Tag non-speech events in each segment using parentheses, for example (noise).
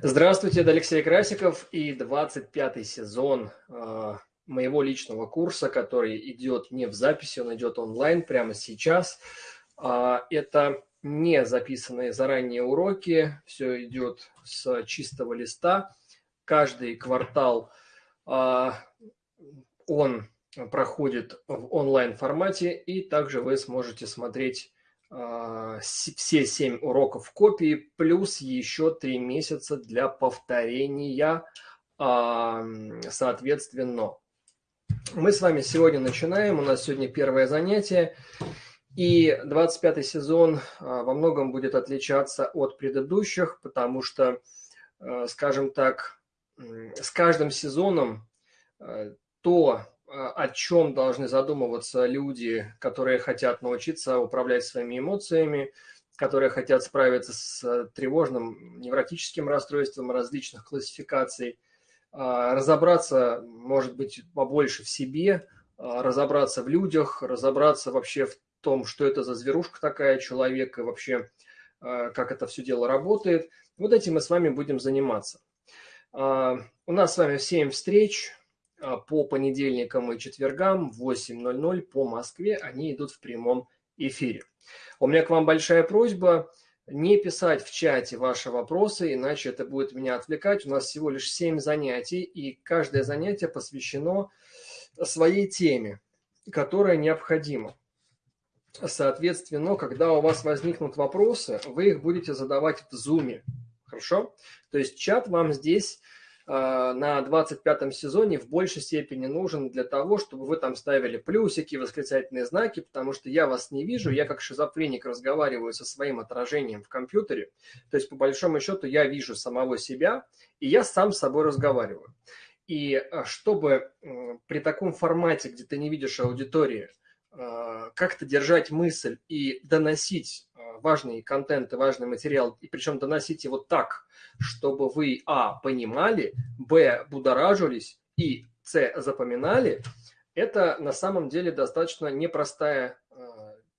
Здравствуйте, это Алексей Красиков и 25 сезон э, моего личного курса, который идет не в записи, он идет онлайн прямо сейчас. Э, это не записанные заранее уроки, все идет с чистого листа. Каждый квартал э, он проходит в онлайн формате, и также вы сможете смотреть все семь уроков копии, плюс еще три месяца для повторения, а, соответственно. Мы с вами сегодня начинаем, у нас сегодня первое занятие, и 25 сезон а, во многом будет отличаться от предыдущих, потому что, скажем так, с каждым сезоном то, о чем должны задумываться люди, которые хотят научиться управлять своими эмоциями, которые хотят справиться с тревожным невротическим расстройством различных классификаций, а, разобраться, может быть, побольше в себе, а, разобраться в людях, разобраться вообще в том, что это за зверушка такая, человек, и вообще, а, как это все дело работает. Вот этим мы с вами будем заниматься. У нас с вами 7 встреч, а, по понедельникам и четвергам в 8.00 по Москве они идут в прямом эфире. У меня к вам большая просьба не писать в чате ваши вопросы, иначе это будет меня отвлекать. У нас всего лишь 7 занятий, и каждое занятие посвящено своей теме, которая необходима. Соответственно, когда у вас возникнут вопросы, вы их будете задавать в Zoom. Хорошо? То есть чат вам здесь на 25 сезоне в большей степени нужен для того, чтобы вы там ставили плюсики, восклицательные знаки, потому что я вас не вижу, я как шизофреник разговариваю со своим отражением в компьютере, то есть по большому счету я вижу самого себя, и я сам с собой разговариваю. И э, чтобы при таком формате, где ты не видишь аудитории, э, как-то держать мысль и доносить важный контент и важный материал, и причем доносить его так, чтобы вы, а, понимали, б, будоражились, и, с, запоминали, это на самом деле достаточно непростая э,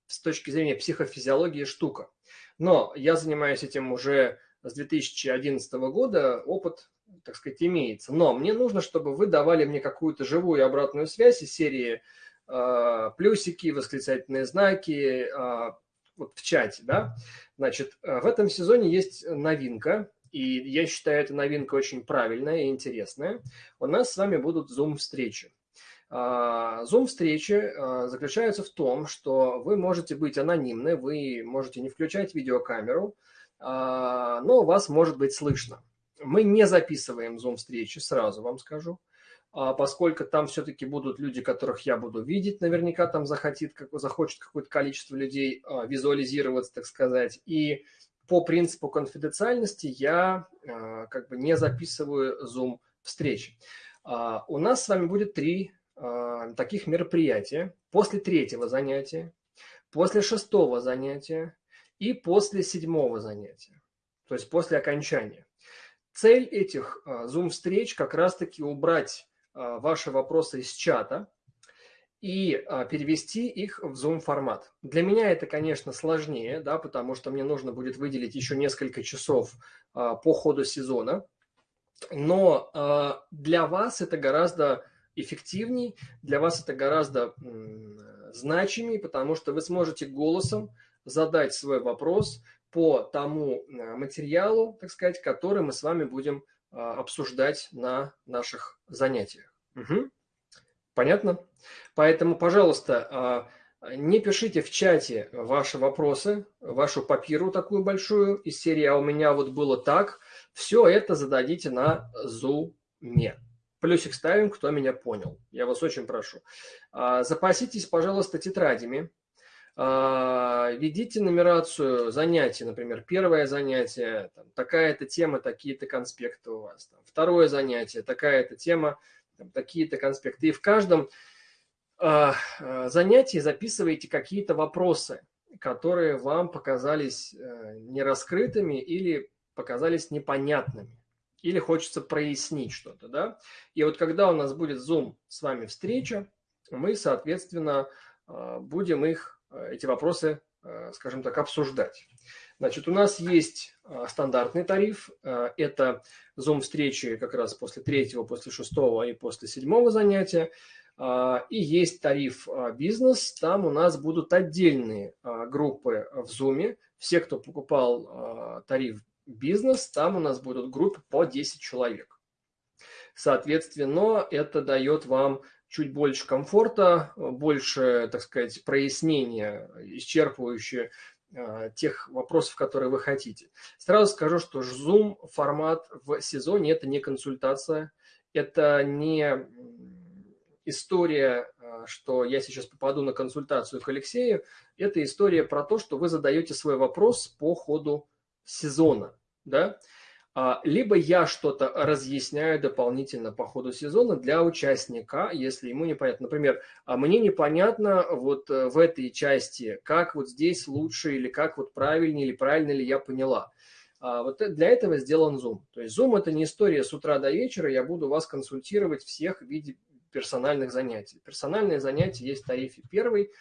с точки зрения психофизиологии штука. Но я занимаюсь этим уже с 2011 года, опыт, так сказать, имеется. Но мне нужно, чтобы вы давали мне какую-то живую обратную связь из серии э, плюсики, восклицательные знаки, э, вот в чате, да, значит, э, в этом сезоне есть новинка, и я считаю, эта новинка очень правильная и интересная. У нас с вами будут Zoom-встречи. Zoom-встречи а, заключаются в том, что вы можете быть анонимны, вы можете не включать видеокамеру, а, но вас может быть слышно. Мы не записываем Zoom-встречи, сразу вам скажу. А поскольку там все-таки будут люди, которых я буду видеть, наверняка там захотит, как, захочет какое-то количество людей а, визуализироваться, так сказать. И по принципу конфиденциальности я а, как бы не записываю Zoom встречи. У нас с вами будет три таких мероприятия. После третьего занятия, после шестого занятия и после седьмого занятия. То есть после окончания. Цель этих Zoom-встреч как раз-таки убрать ваши вопросы из чата и а, перевести их в Zoom формат. Для меня это, конечно, сложнее, да, потому что мне нужно будет выделить еще несколько часов а, по ходу сезона. Но для вас это гораздо эффективней, для вас это гораздо значимее, потому что вы сможете голосом задать свой вопрос по тому материалу, так сказать, который мы с вами будем обсуждать на наших занятиях. Угу. Понятно? Поэтому, пожалуйста, а, не пишите в чате ваши вопросы, вашу папиру такую большую из серии «А у меня вот было так». Все это зададите на зуме. Плюсик ставим, кто меня понял. Я вас очень прошу. Запаситесь, пожалуйста, тетрадями а, ведите нумерацию занятий, например, первое занятие, такая-то тема, такие-то конспекты у вас. Там, второе занятие, такая-то тема, такие-то конспекты. И в каждом э, занятии записывайте какие-то вопросы, которые вам показались э, нераскрытыми или показались непонятными. Или хочется прояснить что-то, да? И вот когда у нас будет Zoom с вами встреча, мы, соответственно, будем их Э, эти вопросы, э, скажем так, обсуждать. Значит, у нас есть стандартный тариф. Это Zoom-встречи как раз после третьего, после шестого и после седьмого занятия. И есть тариф бизнес. Там у нас будут отдельные группы в Zoom. Все, кто покупал тариф бизнес, там у нас будут группы по 10 человек. Соответственно, это дает вам чуть больше комфорта, больше, так сказать, прояснения, исчерпывающие э, тех вопросов, которые вы хотите. Сразу скажу, что Zoom формат в сезоне – это не консультация, это не история, э, что я сейчас попаду на консультацию к Алексею, это история про то, что вы задаете свой вопрос по ходу сезона. Да? А, либо я что-то разъясняю дополнительно по ходу сезона для участника, если ему непонятно. Например, а мне непонятно вот э, в этой части, как вот здесь лучше, или как вот правильнее, или правильно ли я поняла. А, вот для этого сделан Zoom. То есть Zoom – это не история с утра до вечера, я буду вас консультировать всех в виде персональных занятий. Персональные занятия есть в тарифе первый,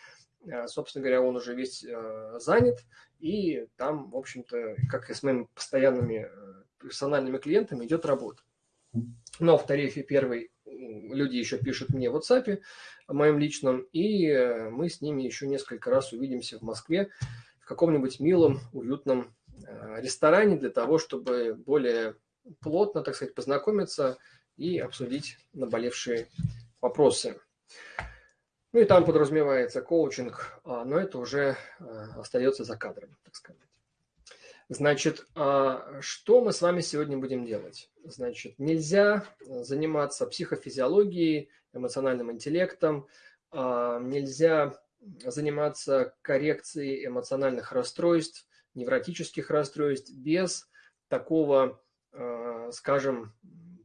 собственно говоря, он уже весь э, занят, и там, в общем-то, как и с моими постоянными э, персональными клиентами идет работа. Но в тарифе первый люди еще пишут мне в WhatsApp, моем личном, и э, мы с ними еще несколько раз увидимся в Москве в каком-нибудь милом, уютном э, ресторане для того, чтобы более плотно, так сказать, познакомиться и обсудить наболевшие вопросы. Ну и там подразумевается коучинг, а, но это уже э, остается за кадром, так сказать. Значит, а, что мы с вами сегодня будем делать? Значит, нельзя заниматься психофизиологией, эмоциональным интеллектом, а, нельзя заниматься коррекцией эмоциональных расстройств, невротических расстройств без такого, а, скажем,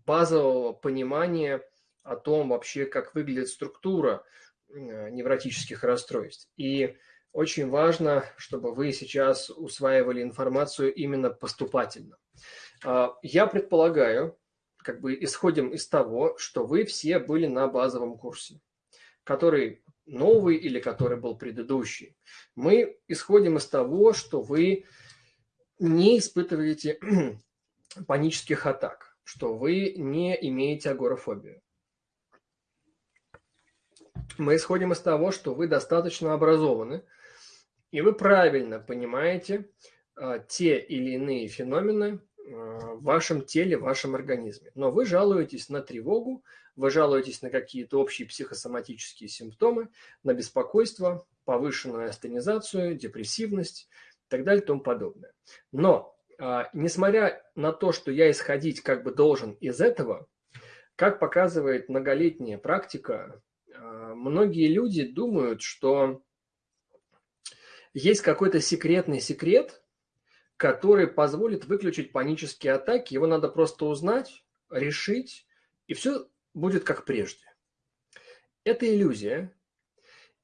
базового понимания о том вообще, как выглядит структура невротических расстройств. И очень важно, чтобы вы сейчас усваивали информацию именно поступательно. А, я предполагаю, как бы исходим из того, что вы все были на базовом курсе, который новый или который был предыдущий. Мы исходим из того, что вы не испытываете (clears throat) панических атак, что вы не имеете агорафобию. Мы исходим из того, что вы достаточно образованы, и вы правильно понимаете а, те или иные феномены а, в вашем теле, в вашем организме. Но вы жалуетесь на тревогу, вы жалуетесь на какие-то общие психосоматические симптомы, на беспокойство, повышенную астенизацию, депрессивность и так далее и тому подобное. Но, а, несмотря на то, что я исходить как бы должен из этого, как показывает многолетняя практика, многие люди думают, что есть какой-то секретный секрет, который позволит выключить панические атаки. Его надо просто узнать, решить, и все будет как прежде. Это иллюзия,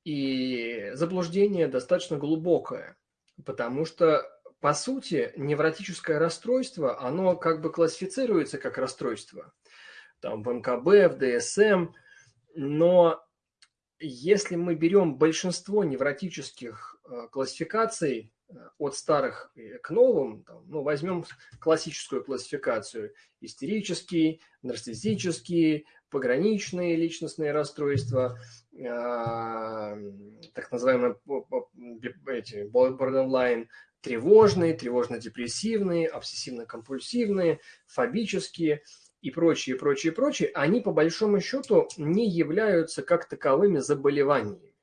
и заблуждение достаточно глубокое, потому что, по сути, невротическое расстройство, оно как бы классифицируется как расстройство. Там в МКБ, в ДСМ, но если мы берем большинство невротических классификаций э, от старых к новым, там, ну, возьмем классическую классификацию, истерический, нарциссический, пограничные личностные расстройства, э, так называемые эти, borderline, тревожные, тревожно-депрессивные, обсессивно-компульсивные, фобические – и прочие, прочие, прочие, они по большому счету не являются как таковыми заболеваниями.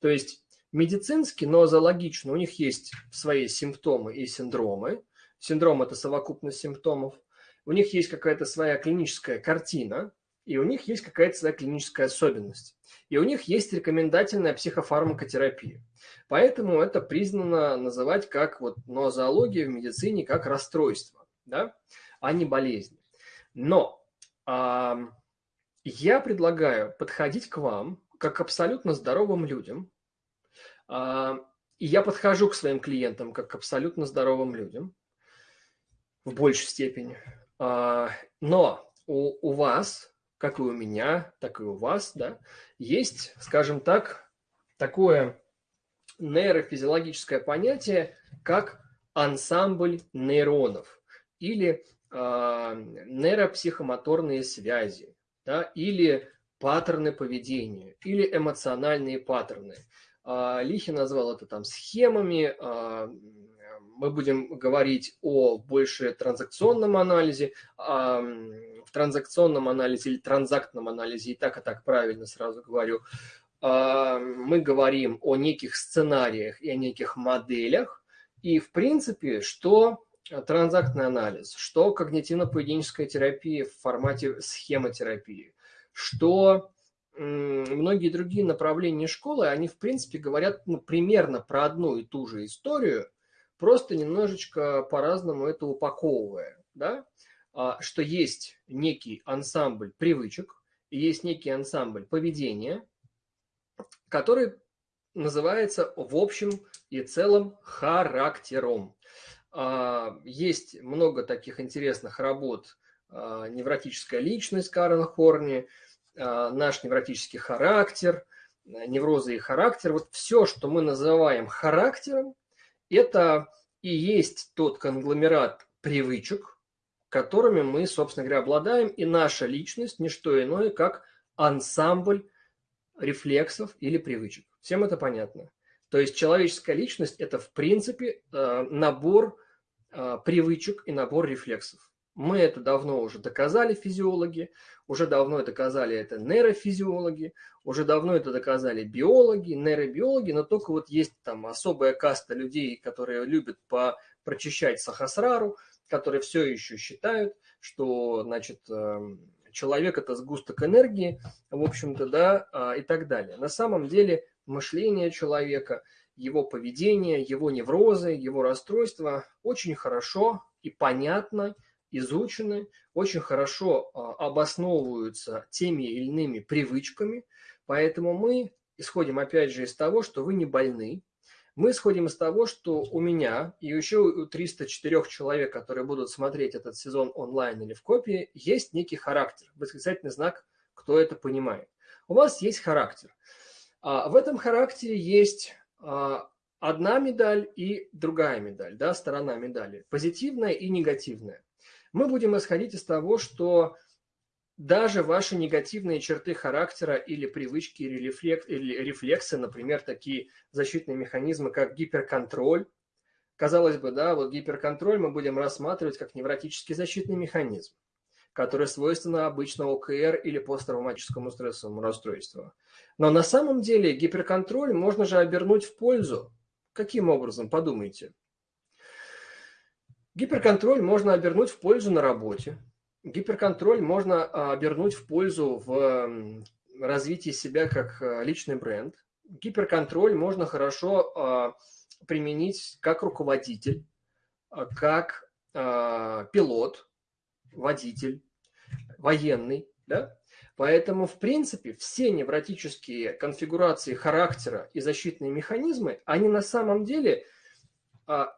То есть медицински, но зоологично у них есть свои симптомы и синдромы. Синдром – это совокупность симптомов. У них есть какая-то своя клиническая картина, и у них есть какая-то своя клиническая особенность. И у них есть рекомендательная психофармакотерапия. Поэтому это признано называть как вот нозология в медицине как расстройство, да, а не болезнь. Но э, я предлагаю подходить к вам как абсолютно здоровым людям. Э, и я подхожу к своим клиентам как к абсолютно здоровым людям в большей степени. Э, но у, у вас, как и у меня, так и у вас, да, есть, скажем так, такое нейрофизиологическое понятие, как ансамбль нейронов или э, нейропсихомоторные связи, да, или паттерны поведения, или эмоциональные паттерны. Э, Лихи назвал это там схемами, э, мы будем говорить о больше транзакционном анализе, в транзакционном анализе или транзактном анализе, и так, и так правильно сразу говорю, мы говорим о неких сценариях и о неких моделях, и в принципе, что транзактный анализ, что когнитивно-поведенческая терапия в формате схемотерапии, что многие другие направления школы, они в принципе говорят ну, примерно про одну и ту же историю, просто немножечко по-разному это упаковывая, да, а, что есть некий ансамбль привычек, есть некий ансамбль поведения, который называется в общем и целом характером. А, есть много таких интересных работ. А, Невротическая личность Карен Хорни, наш невротический характер, неврозы и характер. Вот все, что мы называем характером, это и есть тот конгломерат привычек, которыми мы, собственно говоря, обладаем, и наша личность – не что иное, как ансамбль рефлексов или привычек. Всем это понятно. То есть человеческая личность – это, в принципе, э, набор э, привычек и набор рефлексов. Мы это давно уже доказали физиологи, уже давно это доказали это нейрофизиологи, уже давно это доказали биологи, нейробиологи, но только вот есть там особая каста людей, которые любят по прочищать сахасрару, которые все еще считают, что, значит, эм, человек – это сгусток энергии, в общем-то, да, а, и так далее. На самом деле мышление человека, его поведение, его неврозы, его расстройства очень хорошо и понятно изучены, очень хорошо а, обосновываются теми или иными привычками, поэтому мы исходим опять же из того, что вы не больны, мы исходим из того, что у меня и еще у 304 человек, которые будут смотреть этот сезон онлайн или в копии, есть некий характер, восклицательный знак, кто это понимает. У вас есть характер. А в этом характере есть а, одна медаль и другая медаль, да, сторона медали, позитивная и негативная. Мы будем исходить из того, что даже ваши негативные черты характера или привычки, или, рефлекс, или рефлексы, например, такие защитные механизмы, как гиперконтроль, казалось бы, да, вот гиперконтроль мы будем рассматривать как невротический защитный механизм, который свойственно обычно ОКР или посттравматическому стрессовому расстройству. Но на самом деле гиперконтроль можно же обернуть в пользу. Каким образом? Подумайте. Гиперконтроль можно обернуть в пользу на работе, Гиперконтроль можно а, обернуть в пользу в развитии себя как а, личный бренд. Гиперконтроль можно хорошо а, применить как руководитель, как пилот, водитель, военный. Да? Поэтому, в принципе, все невротические конфигурации характера и защитные механизмы, они на самом деле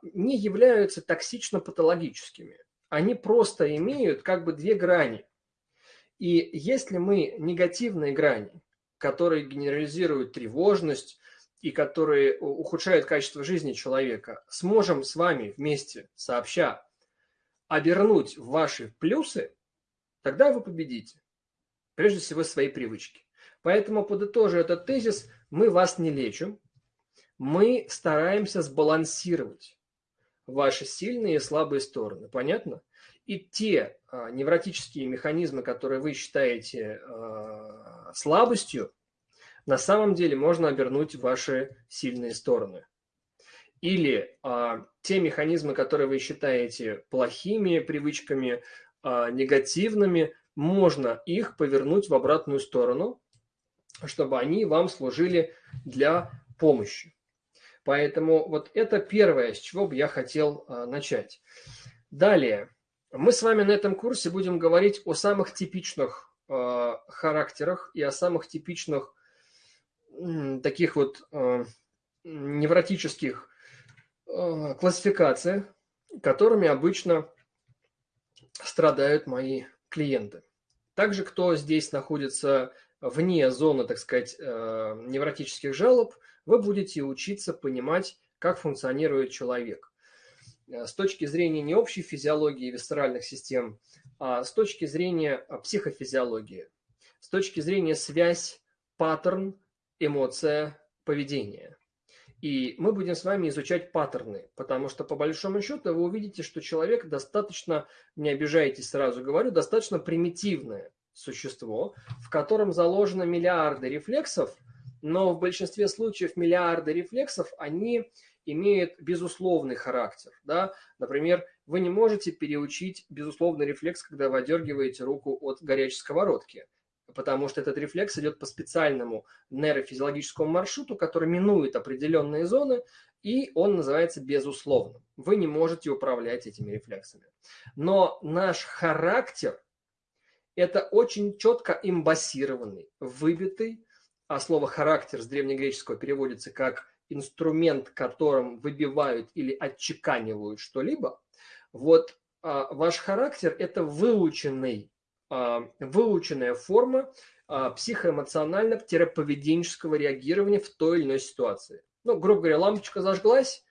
не являются токсично-патологическими они просто имеют как бы две грани. И если мы негативные грани, которые генерализируют тревожность и которые ухудшают качество жизни человека, сможем с вами вместе, сообща, обернуть в ваши плюсы, тогда вы победите. Прежде всего, свои привычки. Поэтому, подытожив этот тезис, мы вас не лечим, мы стараемся сбалансировать ваши сильные и слабые стороны. Понятно? И те а, невротические механизмы, которые вы считаете а, слабостью, на самом деле можно обернуть в ваши сильные стороны. Или а, те механизмы, которые вы считаете плохими привычками, а, негативными, можно их повернуть в обратную сторону, чтобы они вам служили для помощи. Поэтому вот это первое, с чего бы я хотел а, начать. Далее, мы с вами на этом курсе будем говорить о самых типичных а, характерах и о самых типичных таких вот а, невротических классификациях, которыми обычно страдают мои клиенты. Также, кто здесь находится вне зоны, так сказать, невротических жалоб – вы будете учиться понимать, как функционирует человек. с точки зрения не общей физиологии висцеральных систем, а с точки зрения психофизиологии, с точки зрения связь, паттерн, эмоция, поведение. И мы будем с вами изучать паттерны, потому что по большому счету вы увидите, что человек достаточно, не обижайтесь, сразу говорю, достаточно примитивное существо, в котором заложено миллиарды рефлексов, но в большинстве случаев миллиарды рефлексов, они имеют безусловный характер. Да? Например, вы не можете переучить безусловный рефлекс, когда вы отдергиваете руку от горячей сковородки потому что этот рефлекс идет по специальному нейрофизиологическому маршруту, который минует определенные зоны, и он называется безусловным. Вы не можете управлять этими рефлексами. Но наш характер – это очень четко имбассированный, выбитый, а слово «характер» с древнегреческого переводится как инструмент, которым выбивают или отчеканивают что-либо. Вот а, ваш характер – это выученный а, выученная форма а, психоэмоционально-поведенческого реагирования в той или иной ситуации. Ну, грубо говоря, лампочка зажглась,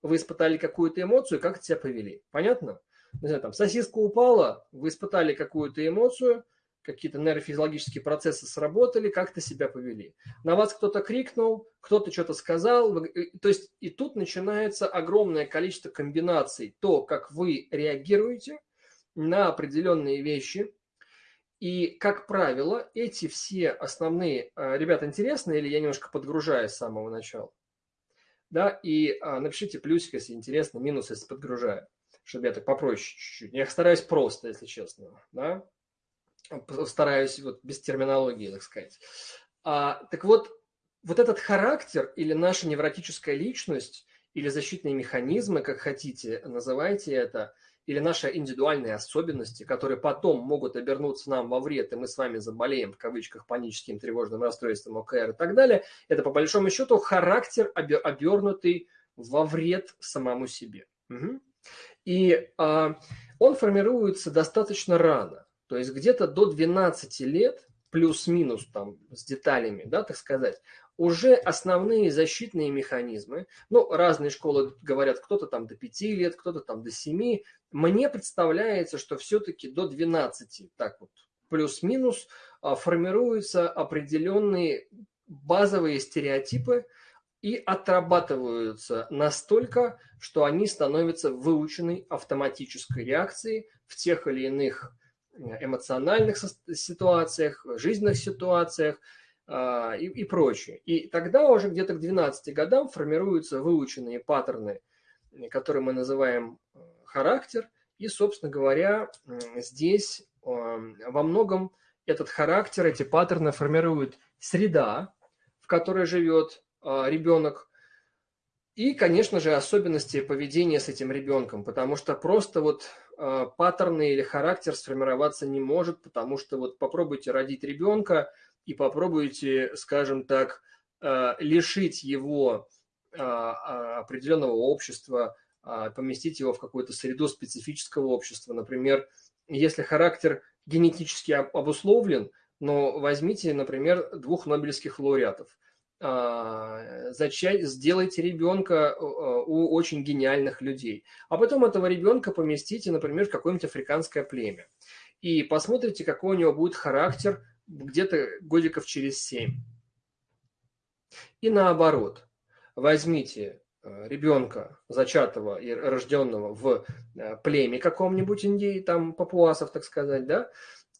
вы испытали какую-то эмоцию, как себя повели. Понятно? Не знаю, там сосиска упала, вы испытали какую-то эмоцию, какие-то нейрофизиологические процессы сработали, как-то себя повели. На вас кто-то крикнул, кто-то что-то сказал. То есть и тут начинается огромное количество комбинаций. То, как вы реагируете на определенные вещи, и, как правило, эти все основные... Э, ребята, интересно или я немножко подгружаю с самого начала? Да, и а, напишите плюсик, если интересно, минус, если подгружаю, чтобы я так попроще чуть-чуть. Я стараюсь просто, если честно, да. Стараюсь вот без терминологии, так сказать. А, так вот, вот этот характер или наша невротическая личность или защитные механизмы, как хотите, называйте это – или наши индивидуальные особенности, которые потом могут обернуться нам во вред, и мы с вами заболеем, в кавычках, паническим тревожным расстройством ОКР и так далее, это по большому счету характер, обернутый во вред самому себе. Угу. И а, он формируется достаточно рано, то есть где-то до 12 лет, плюс-минус там с деталями, да, так сказать, уже основные защитные механизмы, ну, разные школы говорят, кто-то там до 5 лет, кто-то там до 7, мне представляется, что все-таки до 12, так вот, плюс-минус, а, формируются определенные базовые стереотипы и отрабатываются настолько, что они становятся выученной автоматической реакцией в тех или иных эмоциональных ситуациях, жизненных ситуациях, а, и, и прочее. И тогда уже где-то к 12 годам формируются выученные паттерны, которые мы называем э, характер. И, собственно говоря, здесь во многом этот характер, эти паттерны формируют среда, в которой живет а, ребенок, и, конечно же, особенности поведения с этим ребенком, потому что просто вот э, паттерны или характер сформироваться не может, потому что вот попробуйте родить ребенка, и попробуете, скажем так, э, лишить его э, а, определенного общества, поместить его в какую-то среду специфического общества. Например, если характер генетически обусловлен, но возьмите, например, двух нобелевских лауреатов. А, зачать, сделайте ребенка у очень гениальных людей. А потом этого ребенка поместите, например, в какое-нибудь африканское племя. И посмотрите, какой у него будет характер где-то годиков через 7. И наоборот, возьмите э, ребенка, зачатого и рожденного в э, племе каком-нибудь Индии, там папуасов, так сказать, да,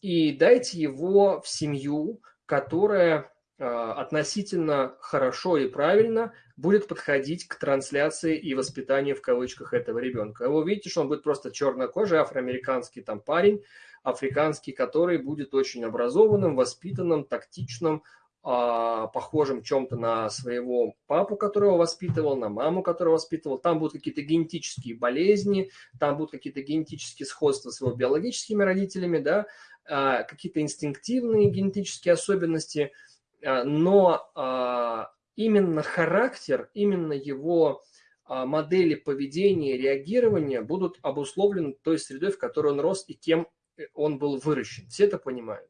и дайте его в семью, которая э, относительно хорошо и правильно будет подходить к трансляции и воспитанию в кавычках этого ребенка. Вы увидите, что он будет просто чернокожий афроамериканский там парень, африканский, который будет очень образованным, воспитанным, тактичным, а, похожим чем-то на своего папу, которого воспитывал, на маму, которого воспитывал. Там будут какие-то генетические болезни, там будут какие-то генетические сходства с его биологическими родителями, да, а, какие-то инстинктивные генетические особенности, а, но именно характер, именно его модели поведения, реагирования будут обусловлены той средой, в которой он рос и кем он был выращен. Все это понимают.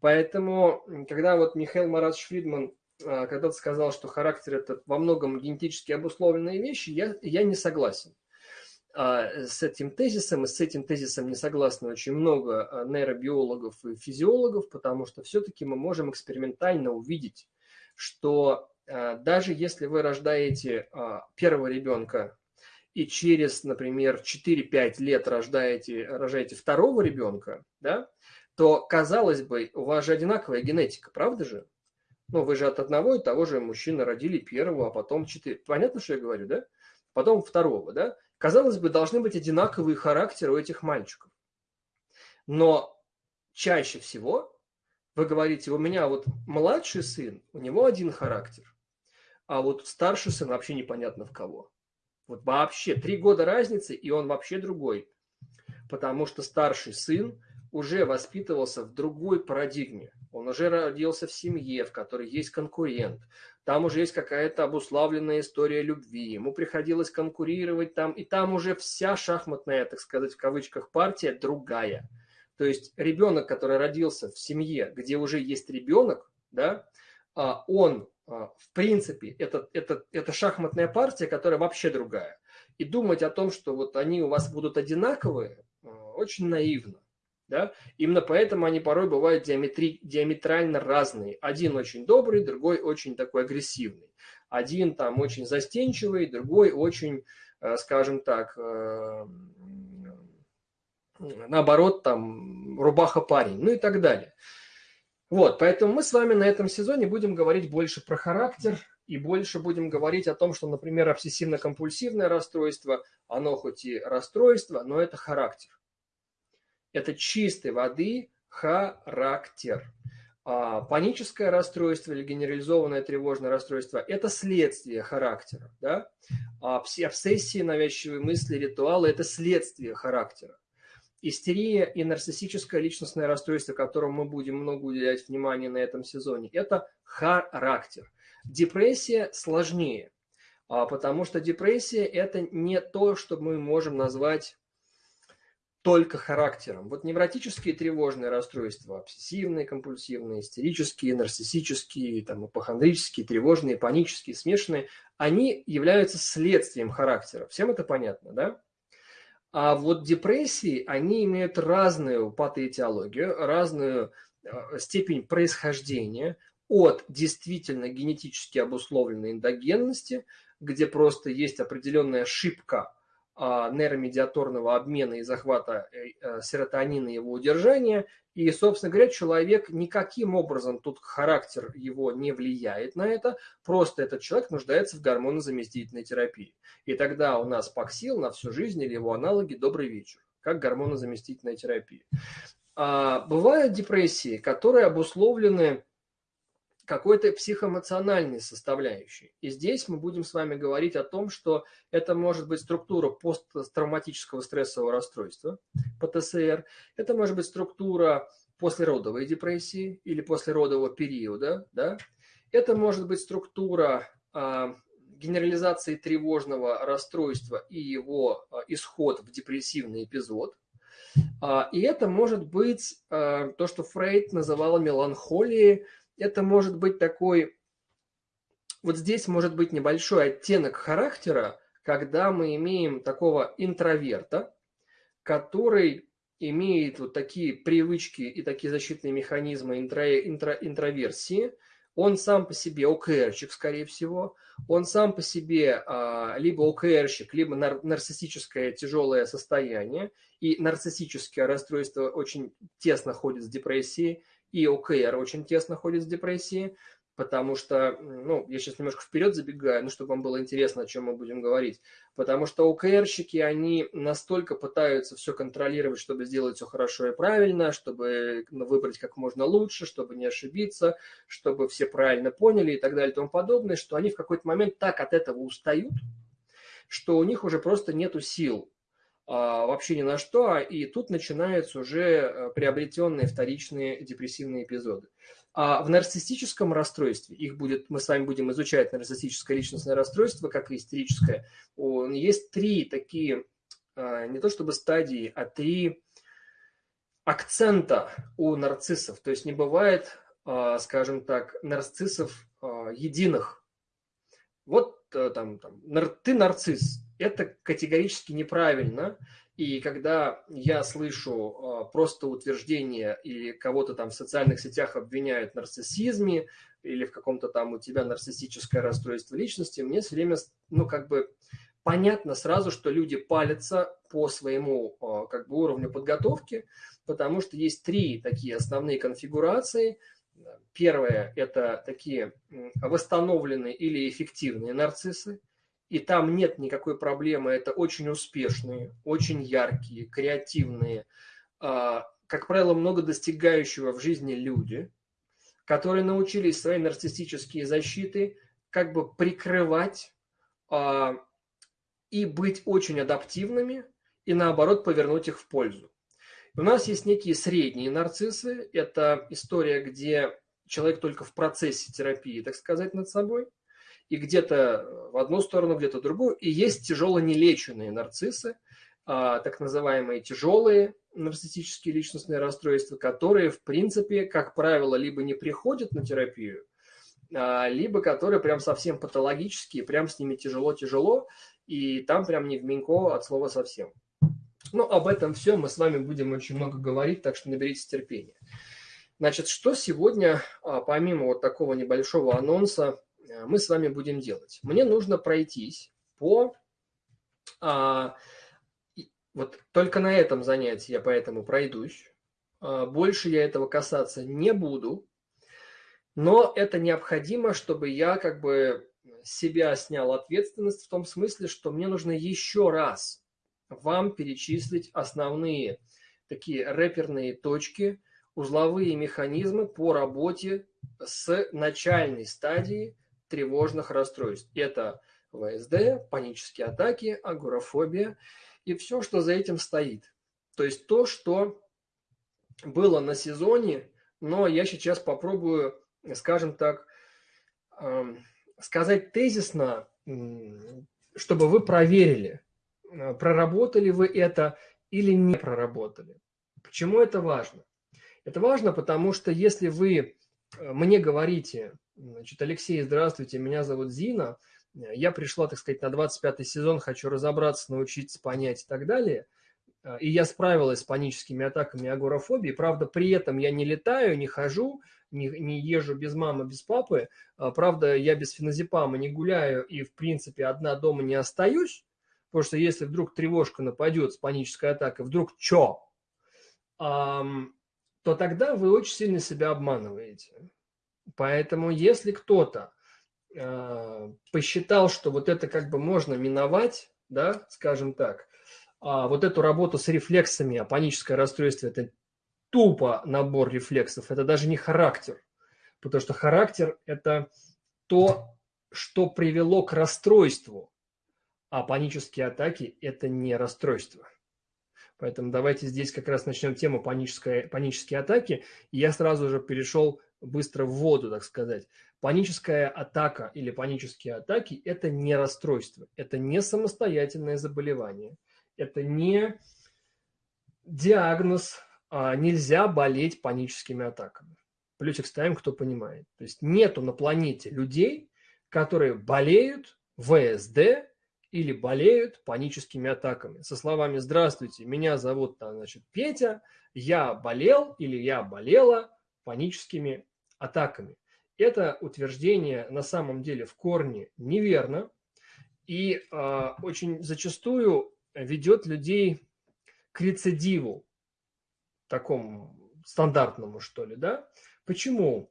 Поэтому, когда вот Михаил Маратович Фридман а, когда-то сказал, что характер – это во многом генетически обусловленные вещи, я, я не согласен. А, с этим тезисом, и с этим тезисом не согласны очень много а, нейробиологов и физиологов, потому что все-таки мы можем экспериментально увидеть, что а, даже если вы рождаете первого ребенка и через, например, 4-5 лет рождаете, рожаете второго ребенка, да, то, казалось бы, у вас же одинаковая генетика, правда же? Ну, вы же от одного и того же мужчины родили первого, а потом четыре. Понятно, что я говорю, да? Потом второго, да? Казалось бы, должны быть одинаковые характеры у этих мальчиков. Но чаще всего вы говорите, у меня вот младший сын, у него один характер, а вот старший сын вообще непонятно в кого. Вот вообще три года разницы, и он вообще другой. Потому что старший сын уже воспитывался в другой парадигме. Он уже родился в семье, в которой есть конкурент. Там уже есть какая-то обуславленная история любви. Ему приходилось конкурировать там. И там уже вся шахматная, так сказать, в кавычках, партия другая. То есть ребенок, который родился в семье, где уже есть ребенок, да, а он, а, в принципе, это, это, это шахматная партия, которая вообще другая. И думать о том, что вот они у вас будут одинаковые, а, очень наивно. Да? Именно поэтому они порой бывают диаметри, диаметрально разные. Один очень добрый, другой очень такой агрессивный. Один там очень застенчивый, другой очень, э, скажем так, э, наоборот, там, рубаха парень, ну и так далее. Вот, поэтому мы с вами на этом сезоне будем говорить больше про характер и больше будем говорить о том, что, например, обсессивно-компульсивное расстройство, оно хоть и расстройство, но это характер это чистой воды характер. А паническое расстройство или генерализованное тревожное расстройство – это следствие характера. Да? А обсессии, навязчивые мысли, ритуалы – это следствие характера. Истерия и нарциссическое личностное расстройство, которому мы будем много уделять внимания на этом сезоне, это характер. Депрессия сложнее, а потому что депрессия – это не то, что мы можем назвать только характером. Вот невротические тревожные расстройства, обсессивные, компульсивные, истерические, нарциссические, там, апохондрические, тревожные, панические, смешанные, они являются следствием характера. Всем это понятно, да? А вот депрессии, они имеют разную патоэтиологию, разную э, степень происхождения от действительно генетически обусловленной эндогенности, где просто есть определенная ошибка нейромедиаторного обмена и захвата э, э, серотонина и его удержания. И, собственно говоря, человек никаким образом, тут характер его не влияет на это, просто этот человек нуждается в гормонозаместительной терапии. И тогда у нас паксил на всю жизнь или его аналоги «добрый вечер», как гормонозаместительная терапия. А бывают депрессии, которые обусловлены какой-то психоэмоциональной составляющей. И здесь мы будем с вами говорить о том, что это может быть структура посттравматического стрессового расстройства, ПТСР, это может быть структура послеродовой депрессии или послеродового периода, да? это может быть структура а, генерализации тревожного расстройства и его а, исход в депрессивный эпизод. А, и это может быть а, то, что Фрейд называл меланхолией, это может быть такой, вот здесь может быть небольшой оттенок характера, когда мы имеем такого интроверта, который имеет вот такие привычки и такие защитные механизмы интро, интро, интроверсии, он сам по себе ОКРщик, скорее всего, он сам по себе а, либо ОКРщик, либо нар, нарциссическое тяжелое состояние, и нарциссическое расстройство очень тесно ходит с депрессией, и ОКР очень тесно ходит с депрессией, потому что, ну, я сейчас немножко вперед забегаю, ну, чтобы вам было интересно, о чем мы будем говорить, потому что ОКРщики, они настолько пытаются все контролировать, чтобы сделать все хорошо и правильно, чтобы ну, выбрать как можно лучше, чтобы не ошибиться, чтобы все правильно поняли и так далее и тому подобное, что они в какой-то момент так от этого устают, что у них уже просто нету сил вообще ни на что, и тут начинаются уже э, приобретенные вторичные депрессивные эпизоды. А в нарциссическом расстройстве, их будет, мы с вами будем изучать нарциссическое личностное расстройство, как и истерическое, есть три такие, а, не то чтобы стадии, а три акцента у нарциссов. То есть не бывает, а, скажем так, нарциссов единых. Вот э, там, там ты нарцисс, это категорически неправильно. И когда я слышу э, просто утверждение или кого-то там в социальных сетях обвиняют в нарциссизме или в каком-то там у тебя нарциссическое расстройство личности, мне все время, ну, как бы понятно сразу, что люди палятся по своему э, как бы уровню подготовки, потому что есть три такие основные конфигурации. Первое – это такие восстановленные или эффективные нарциссы, и там нет никакой проблемы, это очень успешные, очень яркие, креативные, а, как правило, много достигающего в жизни люди, которые научились свои нарциссические защиты как бы прикрывать а, и быть очень адаптивными, и наоборот повернуть их в пользу. У нас есть некие средние нарциссы. Это история, где человек только в процессе терапии, так сказать, над собой. И где-то в одну сторону, где-то в другую. И есть тяжело нелеченные нарциссы, а, так называемые тяжелые нарциссические личностные расстройства, которые, в принципе, как правило, либо не приходят на терапию, а, либо которые прям совсем патологические, прям с ними тяжело-тяжело, и там прям не в Минько от слова совсем. Ну, об этом все мы с вами будем очень много говорить, так что наберитесь терпения. Значит, что сегодня, а, помимо вот такого небольшого анонса, мы с вами будем делать? Мне нужно пройтись по... А, вот только на этом занятии я поэтому пройдусь. А, больше я этого касаться не буду. Но это необходимо, чтобы я как бы себя снял ответственность в том смысле, что мне нужно еще раз вам перечислить основные такие рэперные точки, узловые механизмы по работе с начальной стадии тревожных расстройств. Это ВСД, панические атаки, агорафобия и все, что за этим стоит. То есть то, что было на сезоне, но я сейчас попробую, скажем так, эм, сказать тезисно, чтобы вы проверили, Э, проработали вы это или не проработали. Почему это важно? Это важно, потому что если вы э, мне говорите, значит, Алексей, здравствуйте, меня зовут Зина, э, я пришла, так сказать, на 25 сезон, хочу разобраться, научиться, понять и так далее, и я справилась с паническими атаками и агорафобией, правда, при этом я не летаю, не хожу, не, не езжу без мамы, без папы, правда, я без феназепама не гуляю и, в принципе, одна дома не остаюсь, Потому что если вдруг тревожка нападет с панической атакой, вдруг чё, то тогда вы очень сильно себя обманываете. Поэтому если кто-то э, посчитал, что вот это как бы можно миновать, да, скажем так, а вот эту работу с рефлексами, а паническое расстройство – это тупо набор рефлексов, это даже не характер, потому что характер – это то, что привело к расстройству, а панические атаки – это не расстройство. Поэтому давайте здесь как раз начнем тему панической, панические атаки. И я сразу же перешел быстро в воду, так сказать. Паническая атака или панические атаки – это не расстройство, это не самостоятельное заболевание, это не диагноз, а нельзя болеть паническими атаками. Плюсик ставим, кто понимает. То есть нету на планете людей, которые болеют ВСД или болеют паническими атаками. Со словами «Здравствуйте, меня зовут значит, Петя, я болел или я болела паническими атаками». Это утверждение на самом деле в корне неверно и э, очень зачастую ведет людей к рецидиву, такому стандартному, что ли, да? Почему?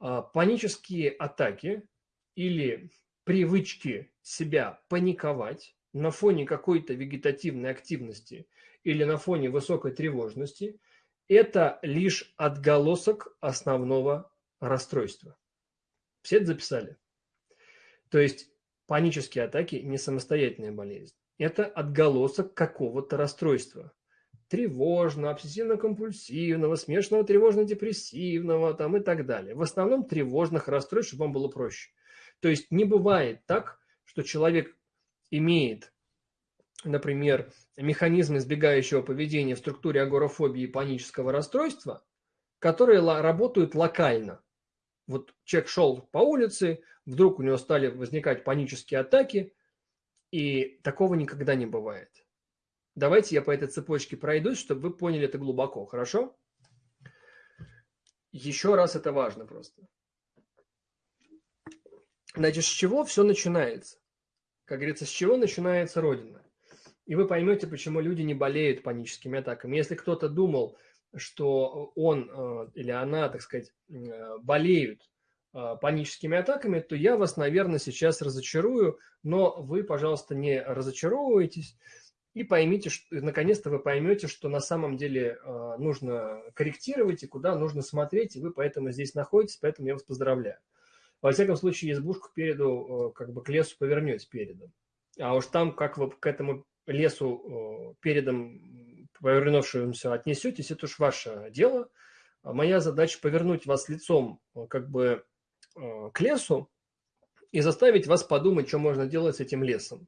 Э, панические атаки или привычки себя паниковать на фоне какой-то вегетативной активности или на фоне высокой тревожности, это лишь отголосок основного расстройства. Все это записали? То есть панические атаки не самостоятельная болезнь. Это отголосок какого-то расстройства. Тревожного, обсессивно-компульсивного, смешанного тревожно-депрессивного там и так далее. В основном тревожных расстройств, чтобы вам было проще. То есть не бывает так, что человек имеет, например, механизм избегающего поведения в структуре агорафобии и панического расстройства, которые работают локально. Вот человек шел по улице, вдруг у него стали возникать панические атаки, И такого никогда не бывает. Давайте я по этой цепочке пройдусь, чтобы вы поняли это глубоко, хорошо? Еще раз это важно просто. Значит, с чего все начинается? Как говорится, с чего начинается Родина? И вы поймете, почему люди не болеют паническими атаками. Если кто-то думал, что он э, или она, так сказать, э, болеют э, паническими атаками, то я вас, наверное, сейчас разочарую, но вы, пожалуйста, не разочаровывайтесь и поймите, наконец-то вы поймете, что на самом деле нужно корректировать и куда нужно смотреть, и вы поэтому здесь находитесь, поэтому я вас поздравляю. Во всяком случае, избушку переду, как бы к лесу повернете передом. А уж там, как вы к этому лесу передом повернувшемуся отнесетесь, это уж ваше дело. А моя задача повернуть вас лицом как бы к лесу и заставить вас подумать, что можно делать с этим лесом.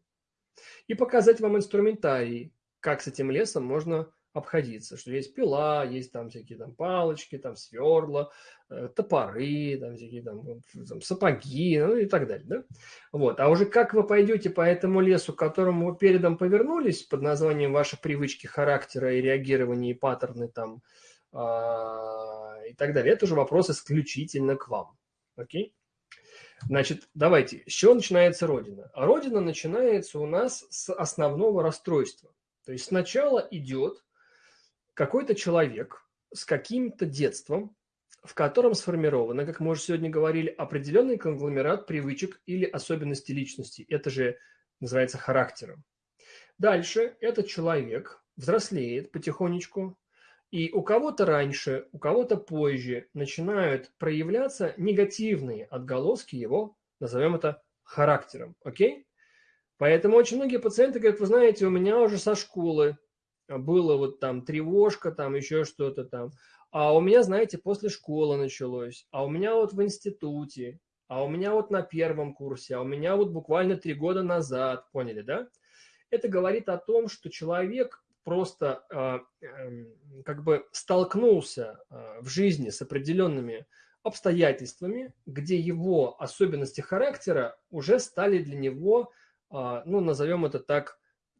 И показать вам инструментарий, как с этим лесом можно обходиться, что есть пила, есть там всякие там палочки, там сверла, э, топоры, там всякие там, там сапоги, ну и так далее, да? Вот, а уже как вы пойдете по этому лесу, к которому вы передом повернулись, под названием ваши привычки характера и реагирования, и паттерны там, а, и так далее, это уже вопрос исключительно к вам, окей? Значит, давайте, с чего начинается Родина? А Родина начинается у нас с основного расстройства. То есть сначала идет какой-то человек с каким-то детством, в котором сформировано, как мы уже сегодня говорили, определенный конгломерат привычек или особенностей личности. Это же называется характером. Дальше этот человек взрослеет потихонечку, и у кого-то раньше, у кого-то позже начинают проявляться негативные отголоски его, назовем это характером. Окей? Поэтому очень многие пациенты говорят, вы знаете, у меня уже со школы было вот там тревожка, там еще что-то там. А у меня, знаете, после школы началось, а у меня вот в институте, а у меня вот на первом курсе, а у меня вот буквально три года назад, поняли, да? Это говорит о том, что человек просто э, э, как бы столкнулся э, в жизни с определенными обстоятельствами, где его особенности характера уже стали для него, э, ну, назовем это так,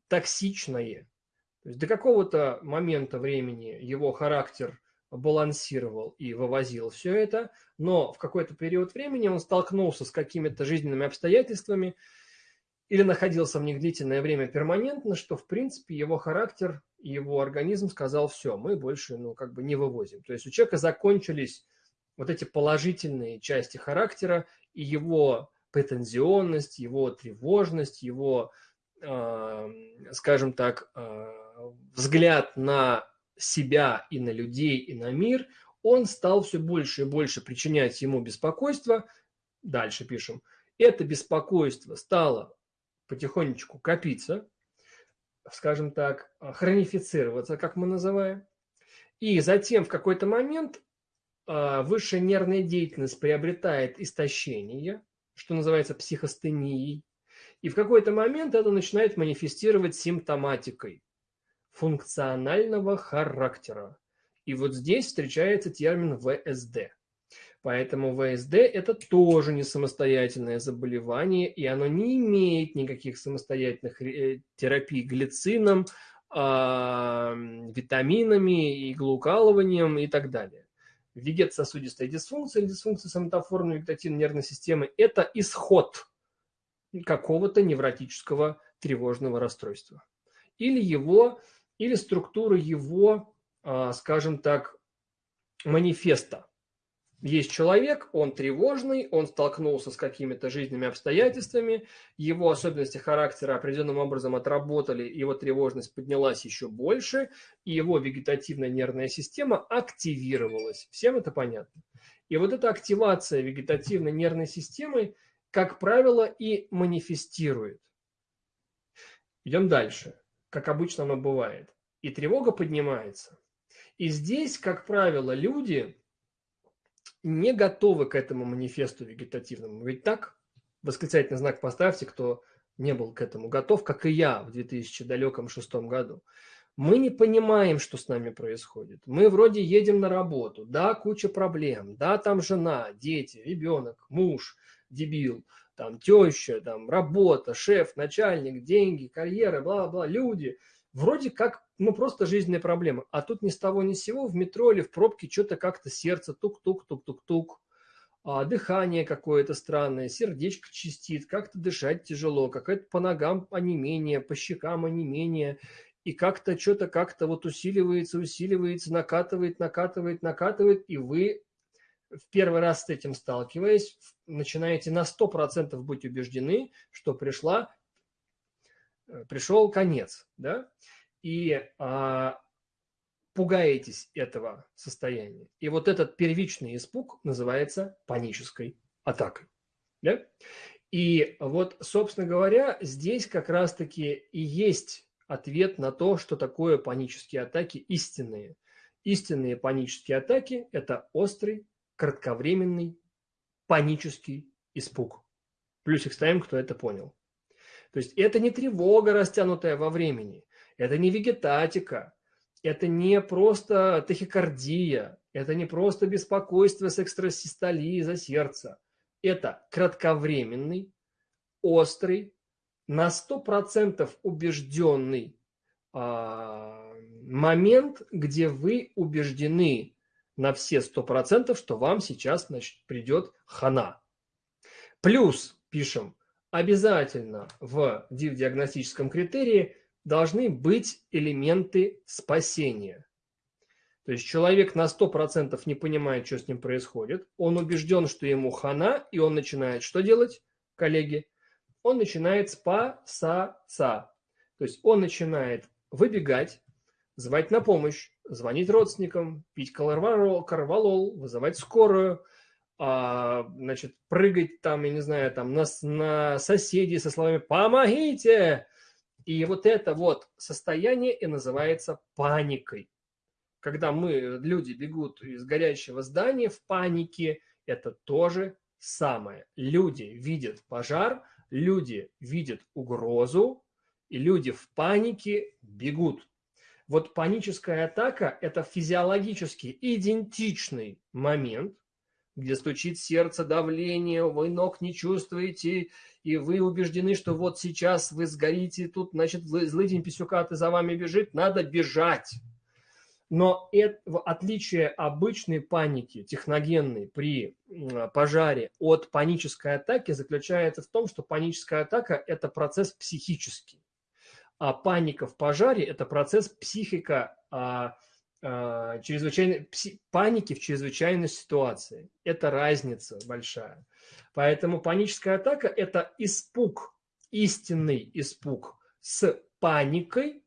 токсичные. То есть до какого-то момента времени его характер балансировал и вывозил все это, но в какой-то период времени он столкнулся с какими-то жизненными обстоятельствами или находился в них длительное время перманентно, что в принципе его характер его организм сказал все, мы больше ну как бы не вывозим. То есть у человека закончились вот эти положительные части характера и его претензионность, его тревожность, его, э, скажем так, э, взгляд на себя и на людей, и на мир, он стал все больше и больше причинять ему беспокойство. Дальше пишем. Это беспокойство стало потихонечку копиться, скажем так, хронифицироваться, как мы называем. И затем в какой-то момент а, высшая нервная деятельность приобретает истощение, что называется психостенией. И в какой-то момент это начинает манифестировать симптоматикой функционального характера. И вот здесь встречается термин ВСД. Поэтому ВСД – это тоже не самостоятельное заболевание, и оно не имеет никаких самостоятельных э, терапий глицином, а, витаминами, иглоукалыванием и так далее. Вегетососудистая дисфункция или дисфункция соматофорной вегетативной нервной системы – это исход какого-то невротического тревожного расстройства. Или его или структура его, а, скажем так, манифеста. Есть человек, он тревожный, он столкнулся с какими-то жизненными обстоятельствами, его особенности характера определенным образом отработали, его тревожность поднялась еще больше, и его вегетативная нервная система активировалась. Всем это понятно? И вот эта активация вегетативной нервной системы, как правило, и манифестирует. Идем дальше как обычно оно бывает. И тревога поднимается. И здесь, как правило, люди не готовы к этому манифесту вегетативному. Ведь так? Восклицательный знак поставьте, кто не был к этому готов, как и я в 2006 году. Мы не понимаем, что с нами происходит. Мы вроде едем на работу, да, куча проблем, да, там жена, дети, ребенок, муж, дебил, там теща, там работа, шеф, начальник, деньги, карьера, бла-бла, люди. Вроде как, ну, просто жизненные проблемы. А тут ни с того ни с сего в метро или в пробке что-то как-то сердце тук-тук-тук-тук-тук а, дыхание какое-то странное, сердечко чистит, как-то дышать тяжело, какое-то по ногам онемение, по щекам онемение, и как-то что-то как-то вот усиливается, усиливается, накатывает, накатывает, накатывает, и вы в первый раз с этим сталкиваясь, начинаете на 100% быть убеждены, что пришла, э, пришел конец, да, и а, пугаетесь этого состояния. И вот этот первичный испуг называется панической атакой. Да? И вот, собственно говоря, здесь как раз-таки и есть ответ на то, что такое панические атаки истинные. Истинные панические атаки – это острый, кратковременный, панический испуг. Плюсик ставим, кто это понял. То есть это не тревога, растянутая во времени, это не вегетатика, это не просто тахикардия, это не просто беспокойство с экстрасистолией за сердце. Это кратковременный, острый, на 100% убежденный а, момент, где вы убеждены на все 100%, что вам сейчас значит, придет хана. Плюс, пишем, обязательно в диагностическом критерии должны быть элементы спасения. То есть человек на 100% не понимает, что с ним происходит. Он убежден, что ему хана, и он начинает что делать, коллеги? Он начинает спасаться. То есть он начинает выбегать, звать на помощь, звонить родственникам, пить карвалол, вызывать скорую, а, значит, прыгать там, я не знаю, там на, на соседей со словами «помогите!» И вот это вот состояние и называется паникой. Когда мы, люди бегут из горящего здания в панике, это тоже самое. Люди видят пожар, люди видят угрозу, и люди в панике бегут. Вот паническая атака – это физиологически идентичный момент, где стучит сердце, давление, вы ног не чувствуете, и вы убеждены, что вот сейчас вы сгорите, тут, значит, злый день писюкаты за вами бежит, надо бежать. Но это, в отличие обычной паники, техногенной при пожаре от панической атаки, заключается в том, что паническая атака – это процесс психический. А паника в пожаре – это процесс психика, а, а, чрезвычайной, пси, паники в чрезвычайной ситуации. Это разница большая. Поэтому паническая атака – это испуг, истинный испуг с паникой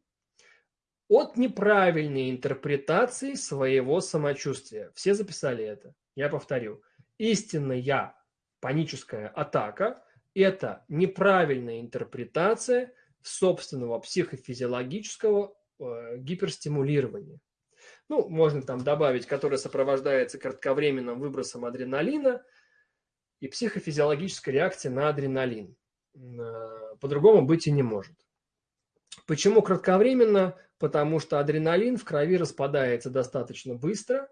от неправильной интерпретации своего самочувствия. Все записали это. Я повторю. Истинная паническая атака – это неправильная интерпретация собственного психофизиологического э, гиперстимулирования. Ну, можно там добавить, которое сопровождается кратковременным выбросом адреналина – и психофизиологическая реакция на адреналин. Э, по-другому быть и не может. Почему кратковременно? Потому что адреналин в крови распадается достаточно быстро.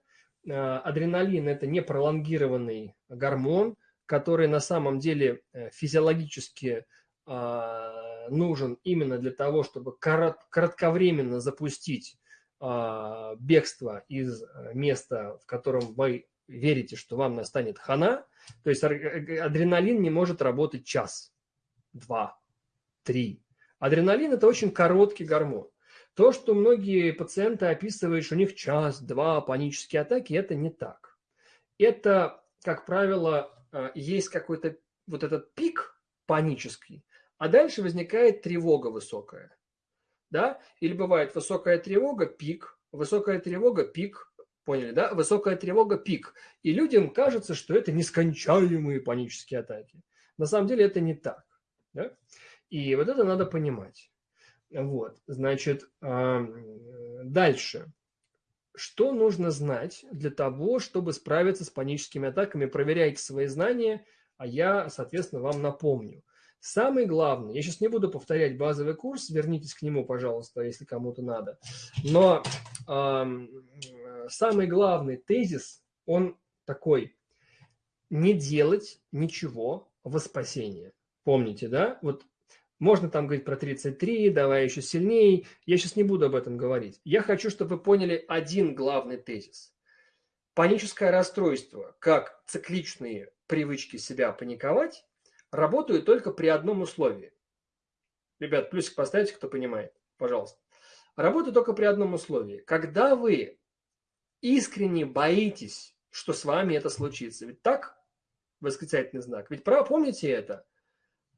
Э, адреналин – это не пролонгированный гормон, который на самом деле э, физиологически нужен именно для того, чтобы кратковременно запустить бегство из места, в котором вы верите, что вам настанет хана, то есть э, адреналин не может работать час, два, три. Адреналин – это очень короткий гормон. То, что многие пациенты описывают, что у них час-два панические атаки, это не так. Это, как правило, э, есть какой-то вот этот пик панический, а дальше возникает тревога высокая. Да? Или бывает высокая тревога, пик, высокая тревога, пик, Поняли, да? Высокая тревога – пик. И людям кажется, что это нескончаемые панические атаки. На самом деле это не так. Да? И вот это надо понимать. Вот, значит, дальше. Что нужно знать для того, чтобы справиться с паническими атаками? Проверяйте свои знания, а я, соответственно, вам напомню. Самый главный, я сейчас не буду повторять базовый курс, вернитесь к нему, пожалуйста, если кому-то надо. Но самый главный тезис, он такой, не делать ничего во спасение. Помните, да? Вот можно там говорить про 33, давай еще сильнее. Я сейчас не буду об этом говорить. Я хочу, чтобы вы поняли один главный тезис. Паническое расстройство, как цикличные привычки себя паниковать, работают только при одном условии. Ребят, плюсик поставьте, кто понимает, пожалуйста. Работают только при одном условии. Когда вы искренне боитесь, что с вами это случится. Ведь так? Восклицательный знак. Ведь право, помните это?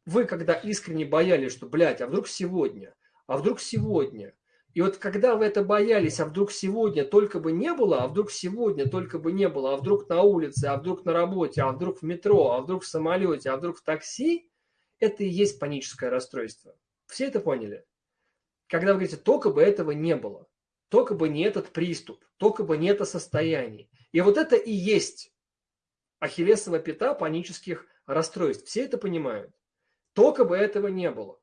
Вы когда искренне боялись, что, блядь, а вдруг сегодня? А вдруг сегодня? И вот когда вы это боялись, а вдруг сегодня только бы не было, а вдруг сегодня только бы не было, а вдруг на улице, а вдруг на работе, а вдруг в метро, а вдруг в самолете, а вдруг в такси, это и есть паническое расстройство. Все это поняли? Когда вы говорите, только бы этого не было, только бы не этот приступ, только бы не это состояние. И вот это и есть ахиллесова пята панических расстройств. Все это понимают. Только бы этого не было.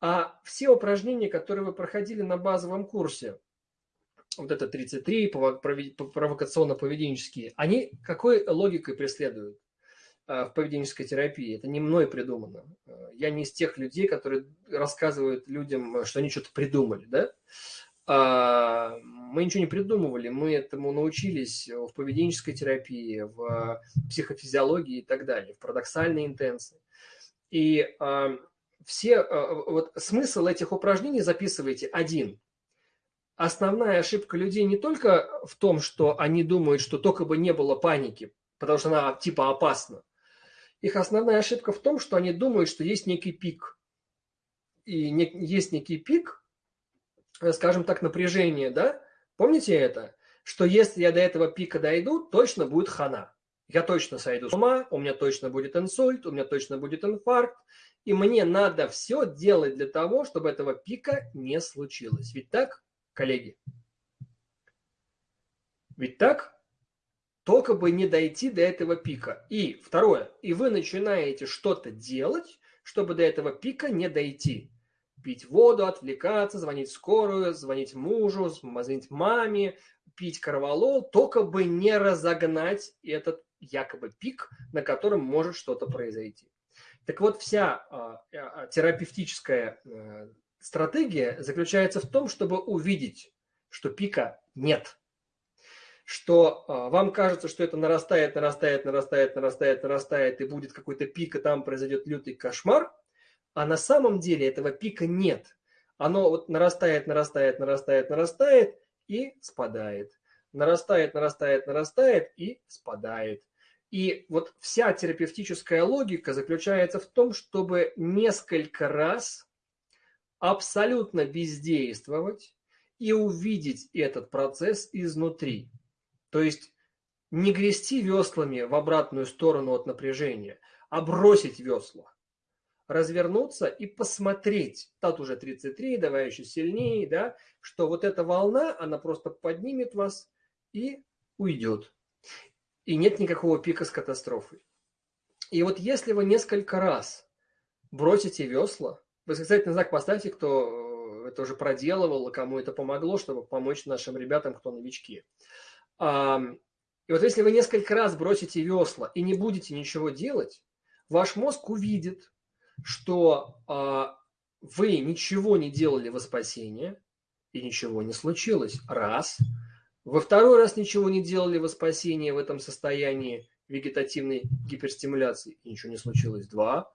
А все упражнения, которые вы проходили на базовом курсе, вот это 33, провокационно-поведенческие, они какой логикой преследуют а, в поведенческой терапии? Это не мной придумано. Я не из тех людей, которые рассказывают людям, что они что-то придумали. Да? А, мы ничего не придумывали, мы этому научились в поведенческой терапии, в психофизиологии и так далее, в парадоксальной интенции. И все, э, вот смысл этих упражнений записывайте один. Основная ошибка людей не только в том, что они думают, что только бы не было паники, потому что она типа опасна. Их основная ошибка в том, что они думают, что есть некий пик. И не, есть некий пик, э, скажем так, напряжения, да? Помните это? Что если я до этого пика дойду, точно будет хана я точно сойду с ума, у меня точно будет инсульт, у меня точно будет инфаркт, и мне надо все делать для того, чтобы этого пика не случилось. Ведь так, коллеги? Ведь так? Только бы не дойти до этого пика. И второе, и вы начинаете что-то делать, чтобы до этого пика не дойти. Пить воду, отвлекаться, звонить скорую, звонить мужу, звонить маме, пить карвалол, только бы не разогнать этот якобы пик, на котором может что-то произойти. Так вот, вся а, а, терапевтическая э, стратегия заключается в том, чтобы увидеть, что пика нет. Что а, вам кажется, что это нарастает, нарастает, нарастает, нарастает, нарастает, и будет какой-то пик, и там произойдет лютый кошмар, а на самом деле этого пика нет. Оно вот нарастает, нарастает, нарастает, нарастает и спадает. Нарастает, нарастает, нарастает и спадает. И вот вся терапевтическая логика заключается в том, чтобы несколько раз абсолютно бездействовать и увидеть этот процесс изнутри. То есть не грести веслами в обратную сторону от напряжения, а бросить весла, развернуться и посмотреть, тут уже 33, давай еще сильнее, да, что вот эта волна, она просто поднимет вас и уйдет и нет никакого пика с катастрофой. И вот если вы несколько раз бросите весла, восклицательный знак поставьте, кто э, это уже проделывал, кому это помогло, чтобы помочь нашим ребятам, кто новички. И вот если вы несколько раз бросите весла и не будете ничего делать, ваш мозг увидит, что а, вы ничего не делали во спасение, и ничего не случилось. Раз – во второй раз ничего не делали во спасение в этом состоянии вегетативной гиперстимуляции, и ничего не случилось. Два.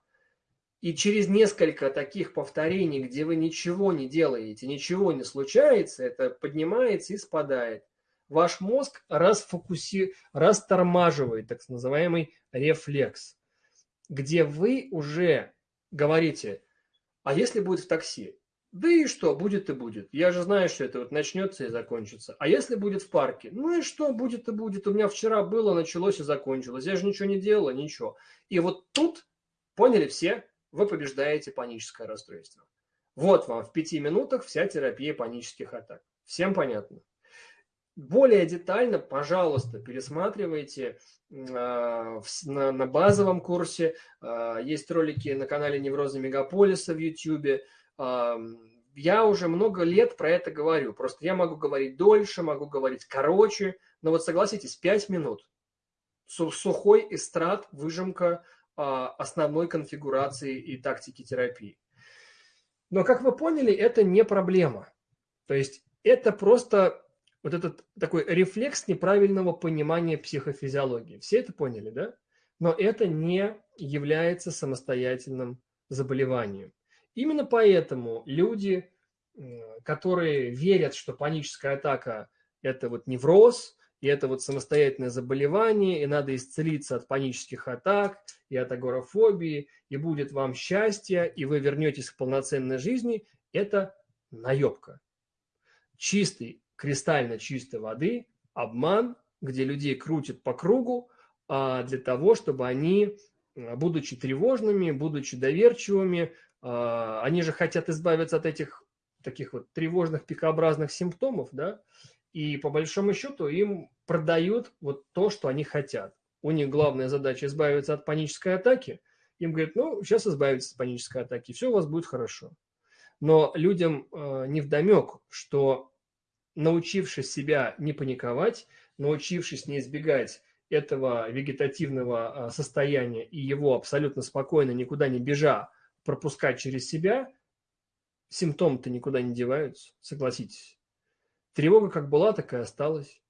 И через несколько таких повторений, где вы ничего не делаете, ничего не случается, это поднимается и спадает. Ваш мозг расфокуси... растормаживает так называемый рефлекс, где вы уже говорите, а если будет в такси? Да и что, будет и будет. Я же знаю, что это вот начнется и закончится. А если будет в парке? Ну и что, будет и будет. У меня вчера было, началось и закончилось. Я же ничего не делала, ничего. И вот тут, поняли все, вы побеждаете паническое расстройство. Вот вам в пяти минутах вся терапия панических атак. Всем понятно? Более детально, пожалуйста, пересматривайте э, на, базовом курсе. Э, есть ролики на канале Невроза Мегаполиса в YouTube я уже много лет про это говорю. Просто я могу говорить дольше, могу говорить короче. Но вот согласитесь, 5 минут. Сухой эстрад, выжимка а, основной конфигурации и тактики терапии. Но, как вы поняли, это не проблема. То есть это просто вот этот такой рефлекс неправильного понимания психофизиологии. Все это поняли, да? Но это не является самостоятельным заболеванием. Именно поэтому люди, которые верят, что паническая атака – это вот невроз, и это вот самостоятельное заболевание, и надо исцелиться от панических атак, и от агорафобии, и будет вам счастье, и вы вернетесь к полноценной жизни, это наебка. Чистый, кристально чистой воды, обман, где людей крутят по кругу, а, для того, чтобы они, будучи тревожными, будучи доверчивыми, они же хотят избавиться от этих таких вот тревожных пикообразных симптомов, да, и по большому счету им продают вот то, что они хотят. У них главная задача избавиться от панической атаки. Им говорят, ну, сейчас избавитесь от панической атаки, все у вас будет хорошо. Но людям э, не вдомек, что научившись себя не паниковать, научившись не избегать этого вегетативного состояния и его абсолютно спокойно, никуда не бежа, пропускать через себя, симптомы-то никуда не деваются, согласитесь. Тревога как была, так и осталась.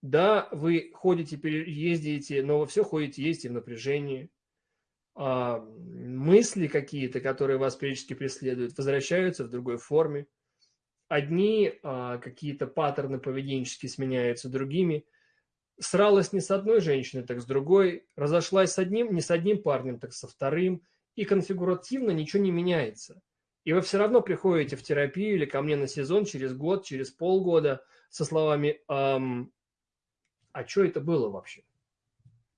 Да, вы ходите, ездите, но вы все ходите, ездите в напряжении. А, мысли какие-то, которые вас периодически преследуют, возвращаются в другой форме. Одни а, какие-то паттерны поведенческие сменяются другими – сралась не с одной женщиной, так с другой, разошлась с одним, не с одним парнем, так со вторым, и конфигуративно ничего не меняется. И вы все равно приходите в терапию или ко мне на сезон через год, через полгода со словами «Эм, «А что это было вообще?»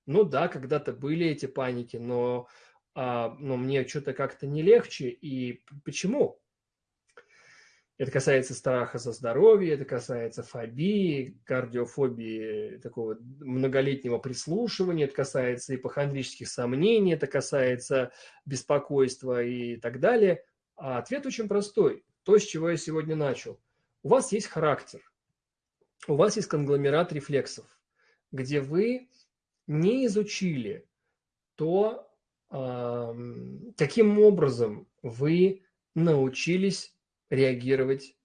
Ну да, когда-то были эти паники, но, а, но мне что-то как-то не легче. И почему? Это касается страха за здоровье, это касается фобии, кардиофобии, такого многолетнего прислушивания, это касается ипохондрических сомнений, это касается беспокойства и так далее. А ответ очень простой. То, с чего я сегодня начал. У вас есть характер, у вас есть конгломерат рефлексов, где вы не изучили то, каким образом вы научились реагировать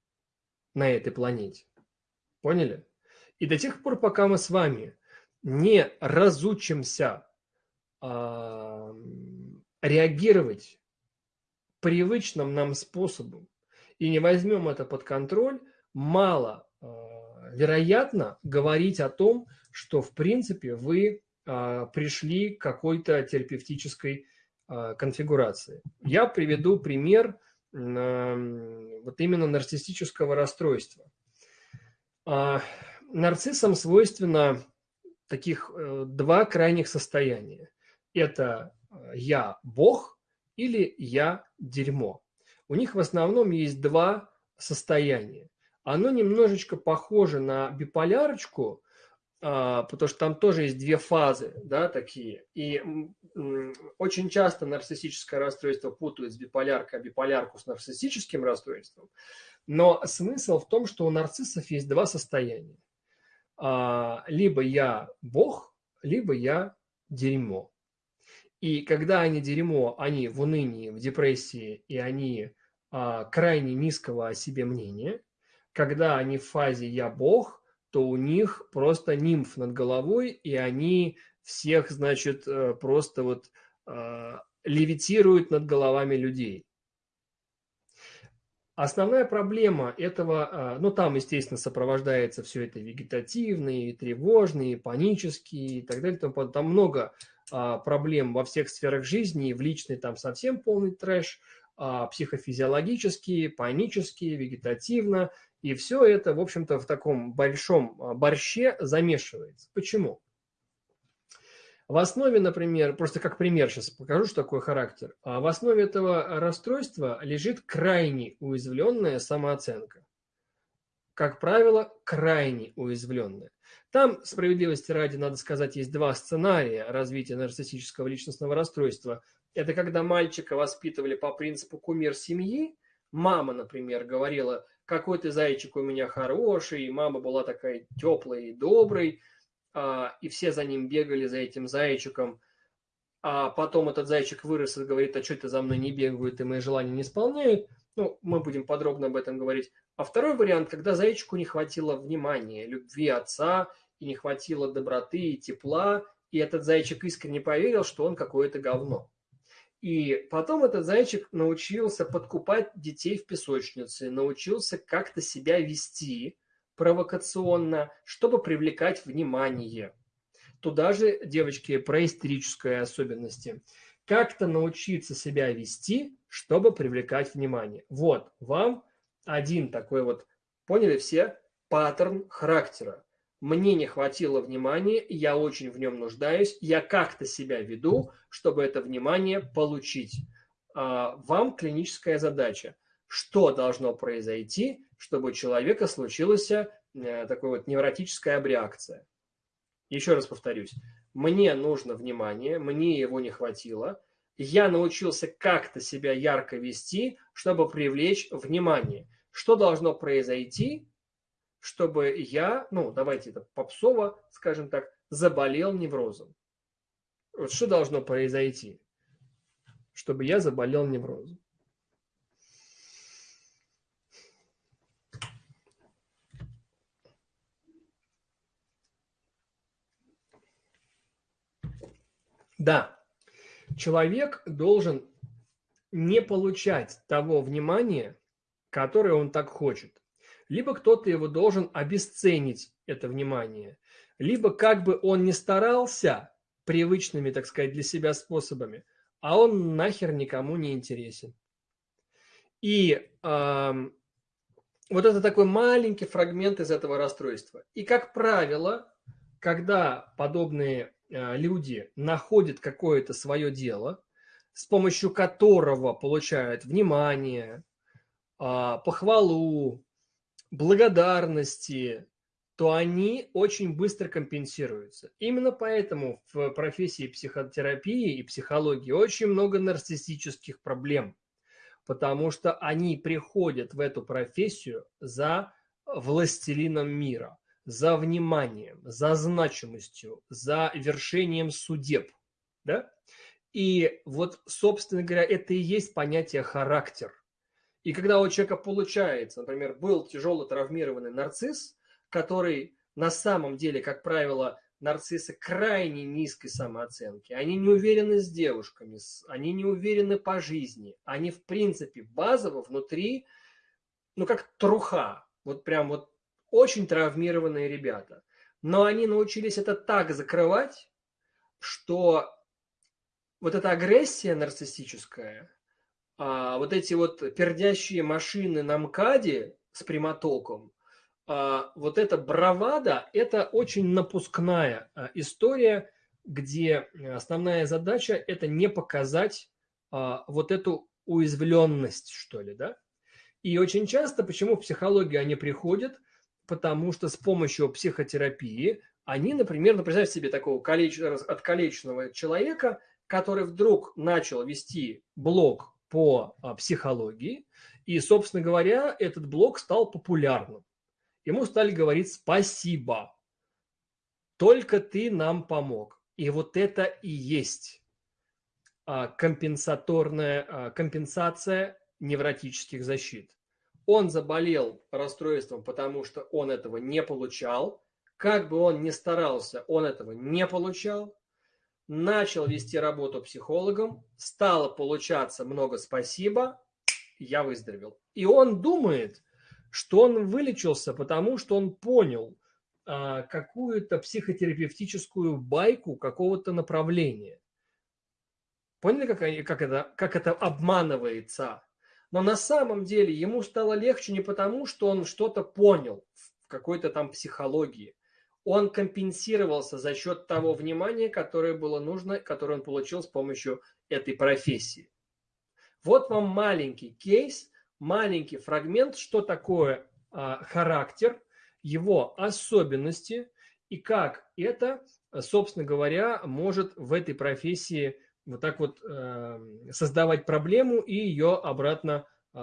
на этой планете. Поняли? И до тех пор, пока мы с вами не разучимся э, реагировать привычным нам способом и не возьмем это под контроль, мало э, вероятно говорить о том, что в принципе вы э, пришли к какой-то терапевтической э, конфигурации. Я приведу пример вот именно нарциссического расстройства. А нарциссам свойственно таких э, два крайних состояния. Это э, «я Бог» или «я дерьмо». У них в основном есть два состояния. Оно немножечко похоже на биполярочку, потому что там тоже есть две фазы, да, такие. И очень часто нарциссическое расстройство путают с биполяркой, а биполярку с нарциссическим расстройством. Но смысл в том, что у нарциссов есть два состояния. А, либо я бог, либо я дерьмо. И когда они дерьмо, они в унынии, в депрессии, и они а, крайне низкого о себе мнения. Когда они в фазе «я бог», то у них просто нимф над головой, и они всех, значит, э, просто вот э, левитируют над головами людей. Основная проблема этого, э, ну там, естественно, сопровождается все это вегетативные, тревожные, панические и так далее. Там, много а, проблем во всех сферах жизни, в личной там совсем полный трэш, а, психофизиологические, панические, вегетативно и все это, в общем-то, в таком большом а, борще замешивается. Почему? В основе, например, просто как пример сейчас покажу, что такое характер. А в основе этого расстройства лежит крайне уязвленная самооценка. Как правило, крайне уязвленная. Там, справедливости ради, надо сказать, есть два сценария развития нарциссического личностного расстройства. Это когда мальчика воспитывали по принципу кумир семьи. Мама, например, говорила, какой ты зайчик у меня хороший, и мама была такая теплая и доброй, а, и все за ним бегали, за этим зайчиком. а потом этот зайчик вырос и говорит, а что это за мной не бегают и мои желания не исполняют, ну, мы будем подробно об этом говорить. А второй вариант, когда зайчику не хватило внимания, любви отца, и не хватило доброты и тепла, и этот зайчик искренне поверил, что он какое-то говно. И потом этот зайчик научился подкупать детей в песочнице, научился как-то себя вести провокационно, чтобы привлекать внимание. Туда же, девочки, про истерические особенности. Как-то научиться себя вести, чтобы привлекать внимание. Вот вам один такой вот, поняли все, паттерн характера мне не хватило внимания, я очень в нем нуждаюсь, я как-то себя веду, чтобы это внимание получить. А, вам клиническая задача. Что должно произойти, чтобы у человека случилась э, такая вот невротическая абреакция? Еще раз повторюсь. Мне нужно внимание, мне его не хватило. Я научился как-то себя ярко вести, чтобы привлечь внимание. Что должно произойти, чтобы я, ну, давайте это попсово, скажем так, заболел неврозом. Вот что должно произойти, чтобы я заболел неврозом? Да, человек должен не получать того внимания, которое он так хочет либо кто-то его должен обесценить, это внимание, либо как бы он не старался привычными, так сказать, для себя способами, а он нахер никому не интересен. И э, вот это такой маленький фрагмент из этого расстройства. И, как правило, когда подобные э, люди находят какое-то свое дело, с помощью которого получают внимание, э, похвалу, благодарности, то они очень быстро компенсируются. Именно поэтому в профессии психотерапии и психологии очень много нарциссических проблем, потому что они приходят в эту профессию за властелином мира, за вниманием, за значимостью, за вершением судеб. Да? И вот, собственно говоря, это и есть понятие характер – и когда у человека получается, например, был тяжело травмированный нарцисс, который на самом деле, как правило, нарциссы крайне низкой самооценки, они не уверены с девушками, они не уверены по жизни, они в принципе базово внутри, ну как труха, вот прям вот очень травмированные ребята. Но они научились это так закрывать, что вот эта агрессия нарциссическая, а, вот эти вот пердящие машины на МКАДе с прямотоком, а, вот эта бравада, это очень напускная а, история, где основная задача – это не показать а, вот эту уязвленность, что ли, да? И очень часто, почему в психологию они приходят, потому что с помощью психотерапии они, например, ну, представьте себе такого колеч... откалеченного человека, который вдруг начал вести блог по а, психологии. И, собственно говоря, этот блог стал популярным. Ему стали говорить спасибо. Только ты нам помог. И вот это и есть а, компенсаторная а, компенсация невротических защит. Он заболел расстройством, потому что он этого не получал. Как бы он ни старался, он этого не получал начал вести работу психологом, стало получаться много спасибо, я выздоровел. И он думает, что он вылечился, потому что он понял а, какую-то психотерапевтическую байку какого-то направления. Поняли, как, как, это, как это обманывается? Но на самом деле ему стало легче не потому, что он что-то понял в какой-то там психологии, он компенсировался за счет того внимания, которое было нужно, которое он получил с помощью этой профессии. Вот вам маленький кейс, маленький фрагмент, что такое а, характер, его особенности и как это, собственно говоря, может в этой профессии вот так вот э, создавать проблему и ее обратно э,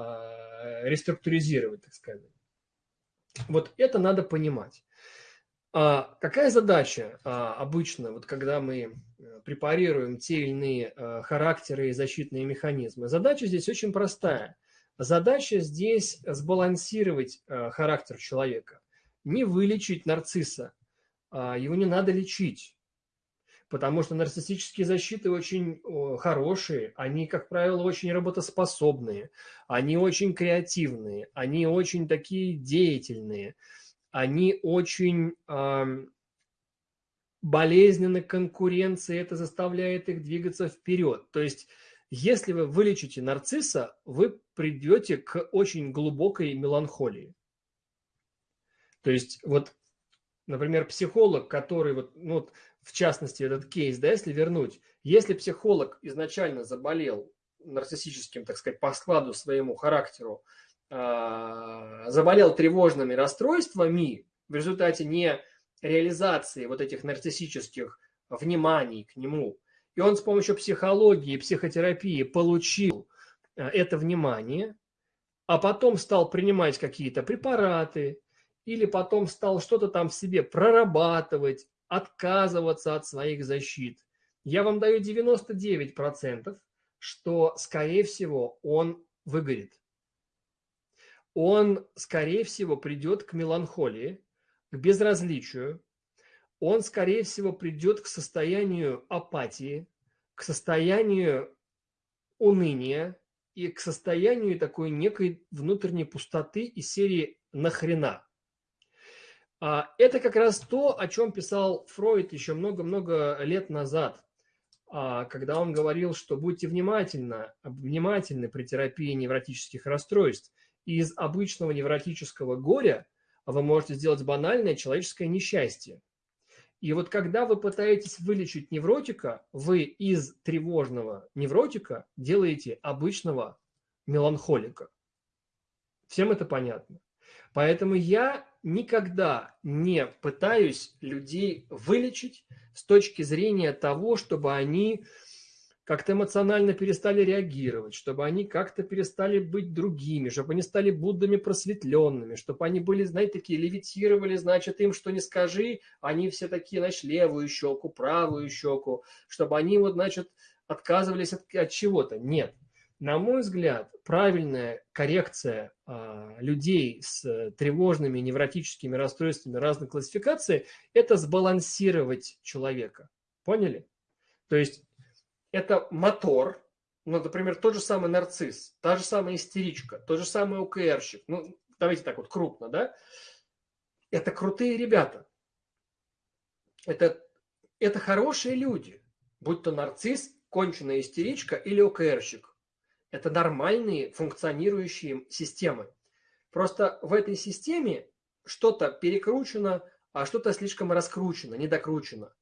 реструктуризировать, так сказать. Вот это надо понимать. А какая задача а, обычно, вот когда мы э, препарируем те или иные а, характеры и защитные механизмы? Задача здесь очень простая. Задача здесь сбалансировать а, характер человека. Не вылечить нарцисса, а, его не надо лечить. Потому что нарциссические защиты очень хорошие, они, как правило, очень работоспособные, они очень креативные, они очень такие деятельные – они очень э, болезненны конкуренции, это заставляет их двигаться вперед. То есть, если вы вылечите нарцисса, вы придете к очень глубокой меланхолии. То есть, вот, например, психолог, который, вот, ну, вот, в частности, этот кейс, да, если вернуть, если психолог изначально заболел нарциссическим, так сказать, по складу своему характеру, заболел тревожными расстройствами в результате не реализации вот этих нарциссических вниманий к нему, и он с помощью психологии, психотерапии получил а, это внимание, а потом стал принимать какие-то препараты, или потом стал что-то там в себе прорабатывать, отказываться от своих защит. Я вам даю 99%, что, скорее всего, он выгорит он, скорее всего, придет к меланхолии, к безразличию, он, скорее всего, придет к состоянию апатии, к состоянию уныния и к состоянию такой некой внутренней пустоты из серии «нахрена». А, это как раз то, о чем писал Фройд еще много-много лет назад, а, когда он говорил, что будьте внимательны, внимательны при терапии невротических расстройств – из обычного невротического горя вы можете сделать банальное человеческое несчастье. И вот когда вы пытаетесь вылечить невротика, вы из тревожного невротика делаете обычного меланхолика. Всем это понятно. Поэтому я никогда не пытаюсь людей вылечить с точки зрения того, чтобы они как-то эмоционально перестали реагировать, чтобы они как-то перестали быть другими, чтобы они стали Буддами просветленными, чтобы они были, знаете, такие левитировали, значит, им что не скажи, они все такие, значит, левую щеку, правую щеку, чтобы они вот, значит, отказывались от, от чего-то. Нет. На мой взгляд, правильная коррекция а, людей с тревожными невротическими расстройствами разной классификации – это сбалансировать человека. Поняли? То есть это мотор, ну, например, тот же самый нарцисс, та же самая истеричка, тот же самый ОКРщик, ну, давайте так вот крупно, да, это крутые ребята. Это, это хорошие люди, будь то нарцисс, конченая истеричка или ОКРщик. Это нормальные функционирующие системы. Просто в этой системе что-то перекручено, а что-то слишком раскручено, недокручено.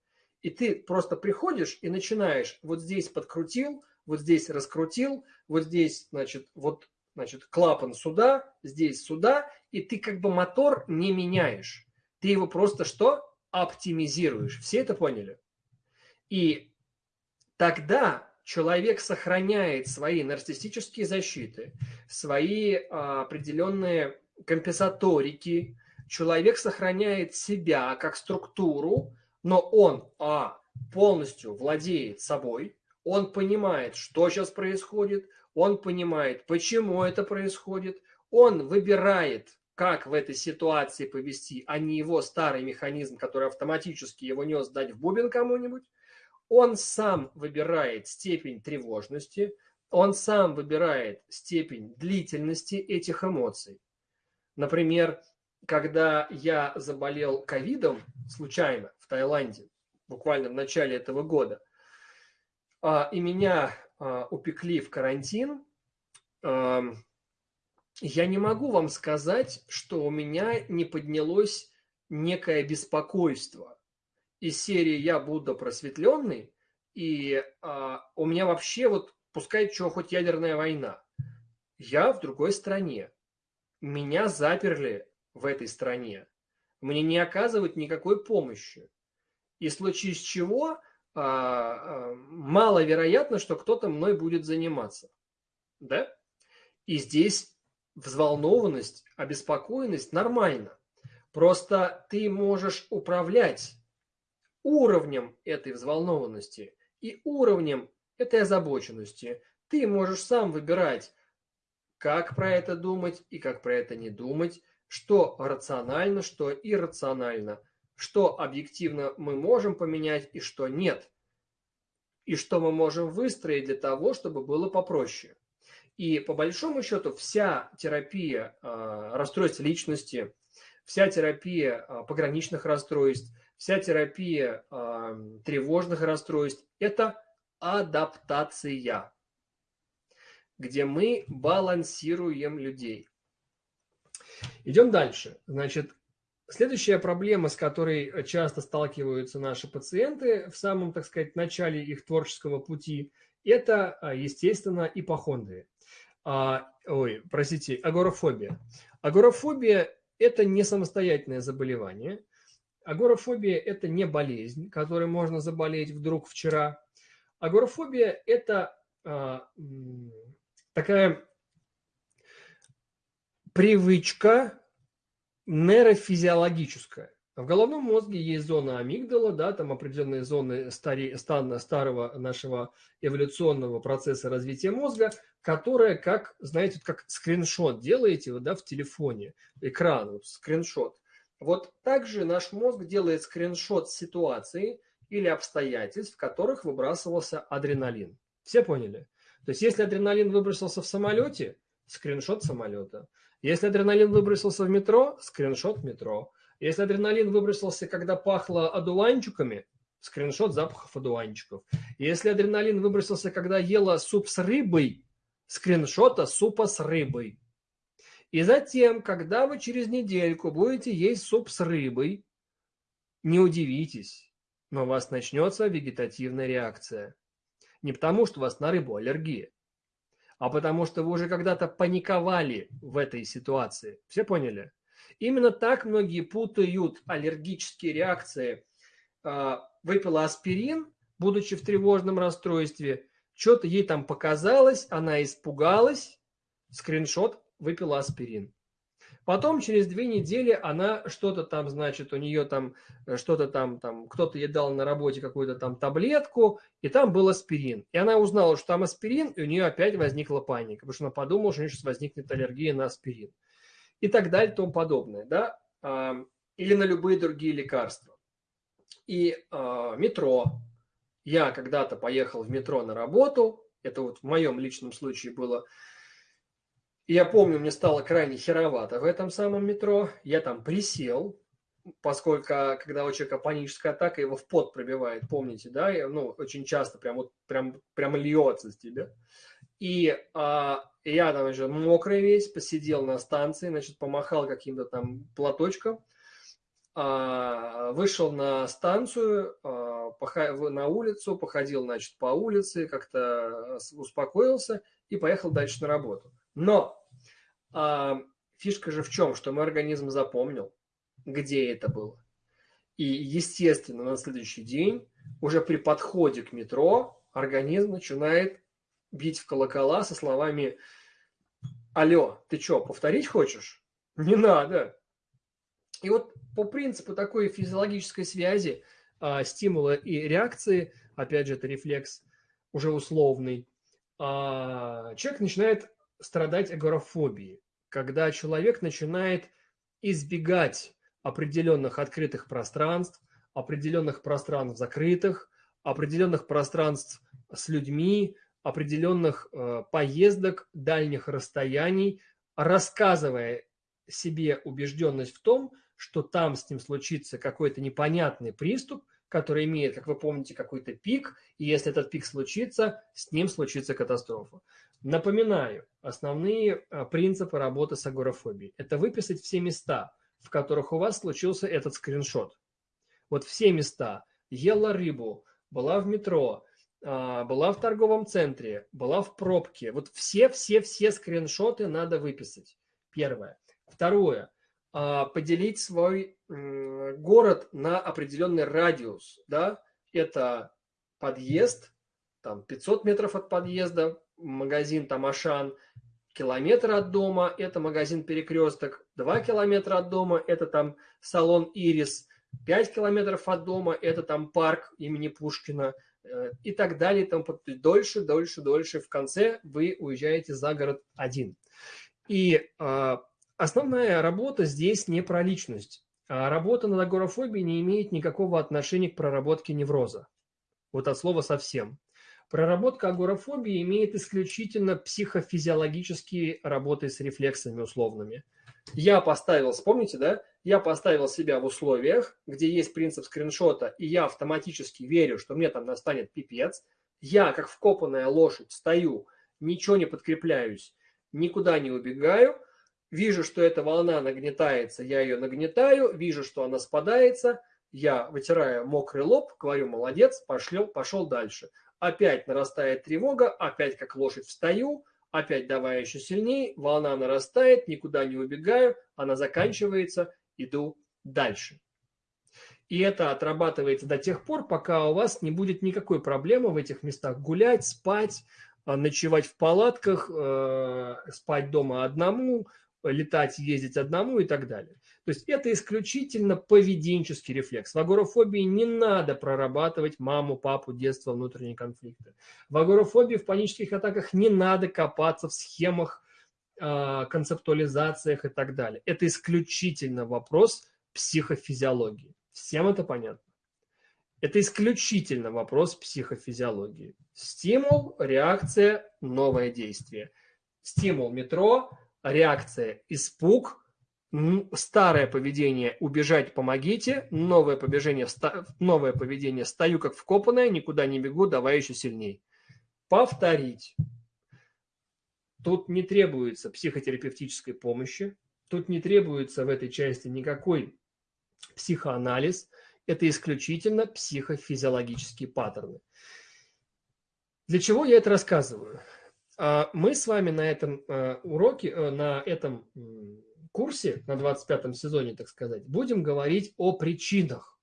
И ты просто приходишь и начинаешь, вот здесь подкрутил, вот здесь раскрутил, вот здесь, значит, вот, значит, клапан сюда, здесь сюда, и ты как бы мотор не меняешь. Ты его просто что? Оптимизируешь. Все это поняли? И тогда человек сохраняет свои нарциссические защиты, свои а, определенные компенсаторики, человек сохраняет себя как структуру, но он, а, полностью владеет собой, он понимает, что сейчас происходит, он понимает, почему это происходит, он выбирает, как в этой ситуации повести, а не его старый механизм, который автоматически его нес дать в бубен кому-нибудь. Он сам выбирает степень тревожности, он сам выбирает степень длительности этих эмоций. Например, когда я заболел ковидом случайно Таиланде, буквально в начале этого года, а, и меня а, упекли в карантин, я не могу вам сказать, что у меня не поднялось некое беспокойство из серии «Я Будда просветленный», и а, у меня вообще вот, пускай что, хоть ядерная война. Я в другой стране. Меня заперли в этой стране, мне не оказывают никакой помощи. И в случае с чего а, а, маловероятно, что кто-то мной будет заниматься. Да? И здесь взволнованность, обеспокоенность нормально. Просто ты можешь управлять уровнем этой взволнованности и уровнем этой озабоченности. Ты можешь сам выбирать, как про это думать и как про это не думать, что рационально, что иррационально, что объективно мы можем поменять и что нет, и что мы можем выстроить для того, чтобы было попроще. И по большому счету вся терапия э, расстройств личности, вся терапия э, пограничных расстройств, вся терапия э, тревожных расстройств – это адаптация, где мы балансируем людей. Идем дальше. Значит, следующая проблема, с которой часто сталкиваются наши пациенты в самом, так сказать, начале их творческого пути, это, естественно, ипохондрия а, ой, простите, агорафобия. Агорафобия – это не самостоятельное заболевание. Агорафобия – это не болезнь, которой можно заболеть вдруг вчера. Агорафобия – это а, такая привычка нейрофизиологическая. В головном мозге есть зона амигдала, да, там определенные зоны стари, стана, старого нашего эволюционного процесса развития мозга, которая как, знаете, как скриншот делаете вы, да, в телефоне, экран, вот, скриншот. Вот также наш мозг делает скриншот ситуации или обстоятельств, в которых выбрасывался адреналин. Все поняли? То есть, если адреналин выбросился в самолете, скриншот самолета. Если адреналин выбросился в метро, скриншот метро. Если адреналин выбросился, когда пахло одуванчиками, скриншот запахов одуванчиков. Если адреналин выбросился, когда ела суп с рыбой, скриншота супа с рыбой. И затем, когда вы через недельку будете есть суп с рыбой, не удивитесь, но у вас начнется вегетативная реакция. Не потому, что у вас на рыбу аллергия, а потому что вы уже когда-то паниковали в этой ситуации. Все поняли? Именно так многие путают аллергические реакции. А, выпила аспирин, будучи в тревожном расстройстве, что-то ей там показалось, она испугалась, скриншот, выпила аспирин. Потом через две недели она что-то там, значит, у нее там э, что-то там, там кто-то ей дал на работе какую-то там таблетку, и там был аспирин. И она узнала, что там аспирин, и у нее опять возникла паника, потому что она подумала, что у нее сейчас возникнет аллергия на аспирин и так далее и тому подобное, да, или на любые другие лекарства. И э, метро. Я когда-то поехал в метро на работу, это вот в моем личном случае было. И я помню, мне стало крайне херовато в этом самом метро. Я там присел, поскольку когда у человека паническая атака, его в пот пробивает, помните, да, и, ну, очень часто прям вот прям, прям льется с тебя. И а, я там уже мокрый весь, посидел на станции, значит, помахал каким-то там платочком, а, вышел на станцию, а, на улицу, походил, значит, по улице, как-то успокоился и поехал дальше на работу. Но а, фишка же в чем, что мой организм запомнил, где это было. И, естественно, на следующий день, уже при подходе к метро, организм начинает бить в колокола со словами «Алло, ты что, повторить хочешь?» Не надо. И вот по принципу такой физиологической связи а, стимула и реакции, опять же, это рефлекс уже условный, а, человек начинает страдать агорафобией, когда человек начинает избегать определенных открытых пространств, определенных пространств закрытых, определенных пространств с людьми, определенных э, поездок, дальних расстояний, рассказывая себе убежденность в том, что там с ним случится какой-то непонятный приступ, который имеет, как вы помните, какой-то пик, и если этот пик случится, с ним случится катастрофа. Напоминаю, основные э, принципы работы с агорафобией – это выписать все места, в которых у вас случился этот скриншот. Вот все места. Ела рыбу, была в метро, а, была в торговом центре, была в пробке. Вот все-все-все скриншоты надо выписать. Первое. Второе. А, поделить свой город на определенный радиус. Да? Это подъезд, там 500 метров от подъезда, магазин там Ашан, километр от дома – это магазин «Перекресток», 2 километра от дома – это там салон «Ирис», 5 километров от дома – это там парк имени Пушкина э, и так далее. Там дольше, дольше, дольше. В конце вы уезжаете за город один. И э, основная работа здесь не про личность. А работа над агорафобией не имеет никакого отношения к проработке невроза. Вот от слова совсем. Проработка агорафобии имеет исключительно психофизиологические работы с рефлексами условными. Я поставил, вспомните, да? Я поставил себя в условиях, где есть принцип скриншота, и я автоматически верю, что мне там настанет пипец. Я, как вкопанная лошадь, стою, ничего не подкрепляюсь, никуда не убегаю, вижу, что эта волна нагнетается, я ее нагнетаю, вижу, что она спадается, я вытираю мокрый лоб, говорю, молодец, пошел, пошел дальше. Опять нарастает тревога, опять как лошадь встаю, опять давая еще сильнее, волна нарастает, никуда не убегаю, она заканчивается, иду дальше. И это отрабатывается до тех пор, пока у вас не будет никакой проблемы в этих местах гулять, спать, а, ночевать в палатках, э, спать дома одному, летать, ездить одному и так далее. То есть это исключительно поведенческий рефлекс. В агорафобии не надо прорабатывать маму, папу, детство, внутренние конфликты. В агорафобии, в панических атаках не надо копаться в схемах, а, концептуализациях и так далее. Это исключительно вопрос психофизиологии. Всем это понятно? Это исключительно вопрос психофизиологии. Стимул, реакция, новое действие. Стимул метро, реакция испуг, старое поведение убежать помогите, новое поведение, новое поведение стою как вкопанное, никуда не бегу, давай еще сильней. Повторить. Тут не требуется психотерапевтической помощи, тут не требуется в этой части никакой психоанализ, это исключительно психофизиологические паттерны. Для чего я это рассказываю? А, мы с вами на этом э, уроке, э, на этом курсе, на 25 сезоне, так сказать, будем говорить о причинах,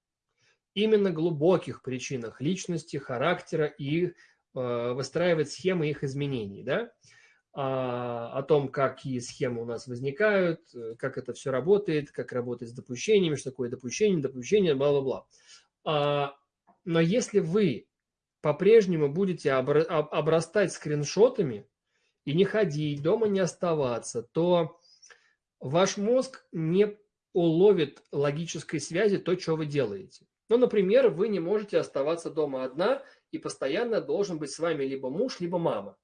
именно глубоких причинах личности, характера и э, выстраивать схемы их изменений, да, а, о том, какие схемы у нас возникают, как это все работает, как работает с допущениями, что такое допущение, допущение, бла-бла-бла. А, но если вы по-прежнему будете обрастать скриншотами и не ходить, дома не оставаться, то ваш мозг не уловит логической связи то, что вы делаете. Ну, например, вы не можете оставаться дома одна, и постоянно должен быть с вами либо муж, либо мама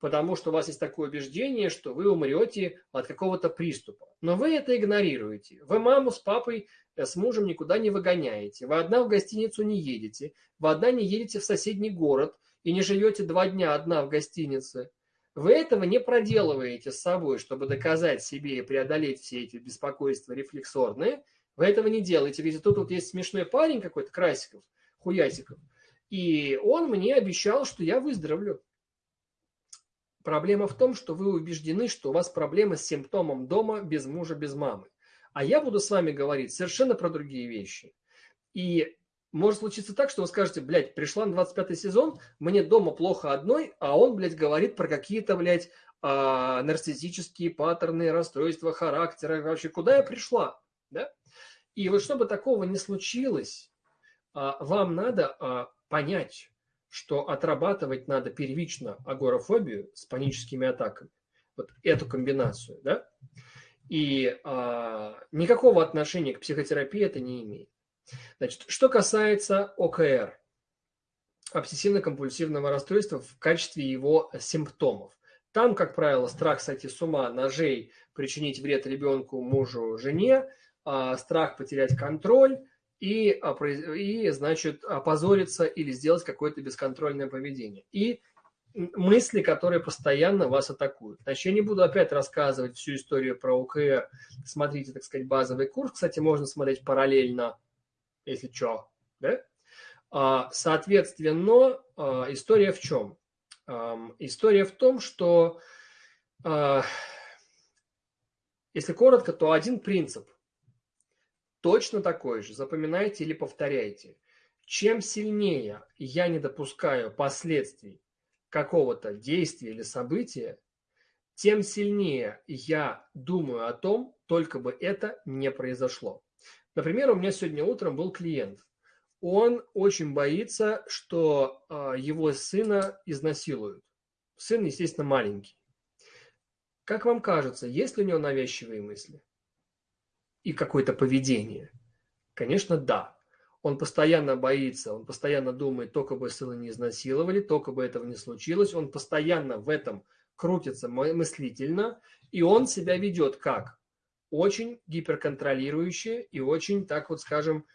потому что у вас есть такое убеждение, что вы умрете от какого-то приступа. Но вы это игнорируете. Вы маму с папой, э, с мужем никуда не выгоняете. Вы одна в гостиницу не едете. Вы одна не едете в соседний город и не живете два дня одна в гостинице. Вы этого не проделываете с собой, чтобы доказать себе и преодолеть все эти беспокойства рефлексорные. Вы этого не делаете. Ведь тут вот есть смешной парень какой-то, Красиков, Хуясиков. И он мне обещал, что я выздоровлю. Проблема в том, что вы убеждены, что у вас проблема с симптомом дома без мужа, без мамы. А я буду с вами говорить совершенно про другие вещи. И может случиться так, что вы скажете, блядь, пришла на 25 сезон, мне дома плохо одной, а он, блядь, говорит про какие-то, блядь, а, нарциссические паттерны, расстройства характера. Вообще, куда я пришла? Да? И вот чтобы такого не случилось, а, вам надо а, понять, что отрабатывать надо первично агорафобию с паническими атаками. Вот эту комбинацию, да? И а, никакого отношения к психотерапии это не имеет. Значит, что касается ОКР, обсессивно-компульсивного расстройства в качестве его симптомов. Там, как правило, страх сойти с ума, ножей, причинить вред ребенку, мужу, жене, а, страх потерять контроль, и, и, значит, опозориться или сделать какое-то бесконтрольное поведение. И мысли, которые постоянно вас атакуют. Значит, я не буду опять рассказывать всю историю про ОКР. Смотрите, так сказать, базовый курс. Кстати, можно смотреть параллельно, если что. Да? А, соответственно, а, история в чем? История в том, что, а, если коротко, то один принцип – точно такой же, запоминайте или повторяйте. Чем сильнее я не допускаю последствий какого-то действия или события, тем сильнее я думаю о том, только бы это не произошло. Например, у меня сегодня утром был клиент. Он очень боится, что э, его сына изнасилуют. Сын, естественно, маленький. Как вам кажется, есть ли у него навязчивые мысли? И какое-то поведение? Конечно, да. Он постоянно боится, он постоянно думает, только бы сына не изнасиловали, только бы этого не случилось. Он постоянно в этом крутится мыслительно, и он себя ведет как? Очень гиперконтролирующий и очень, так вот скажем,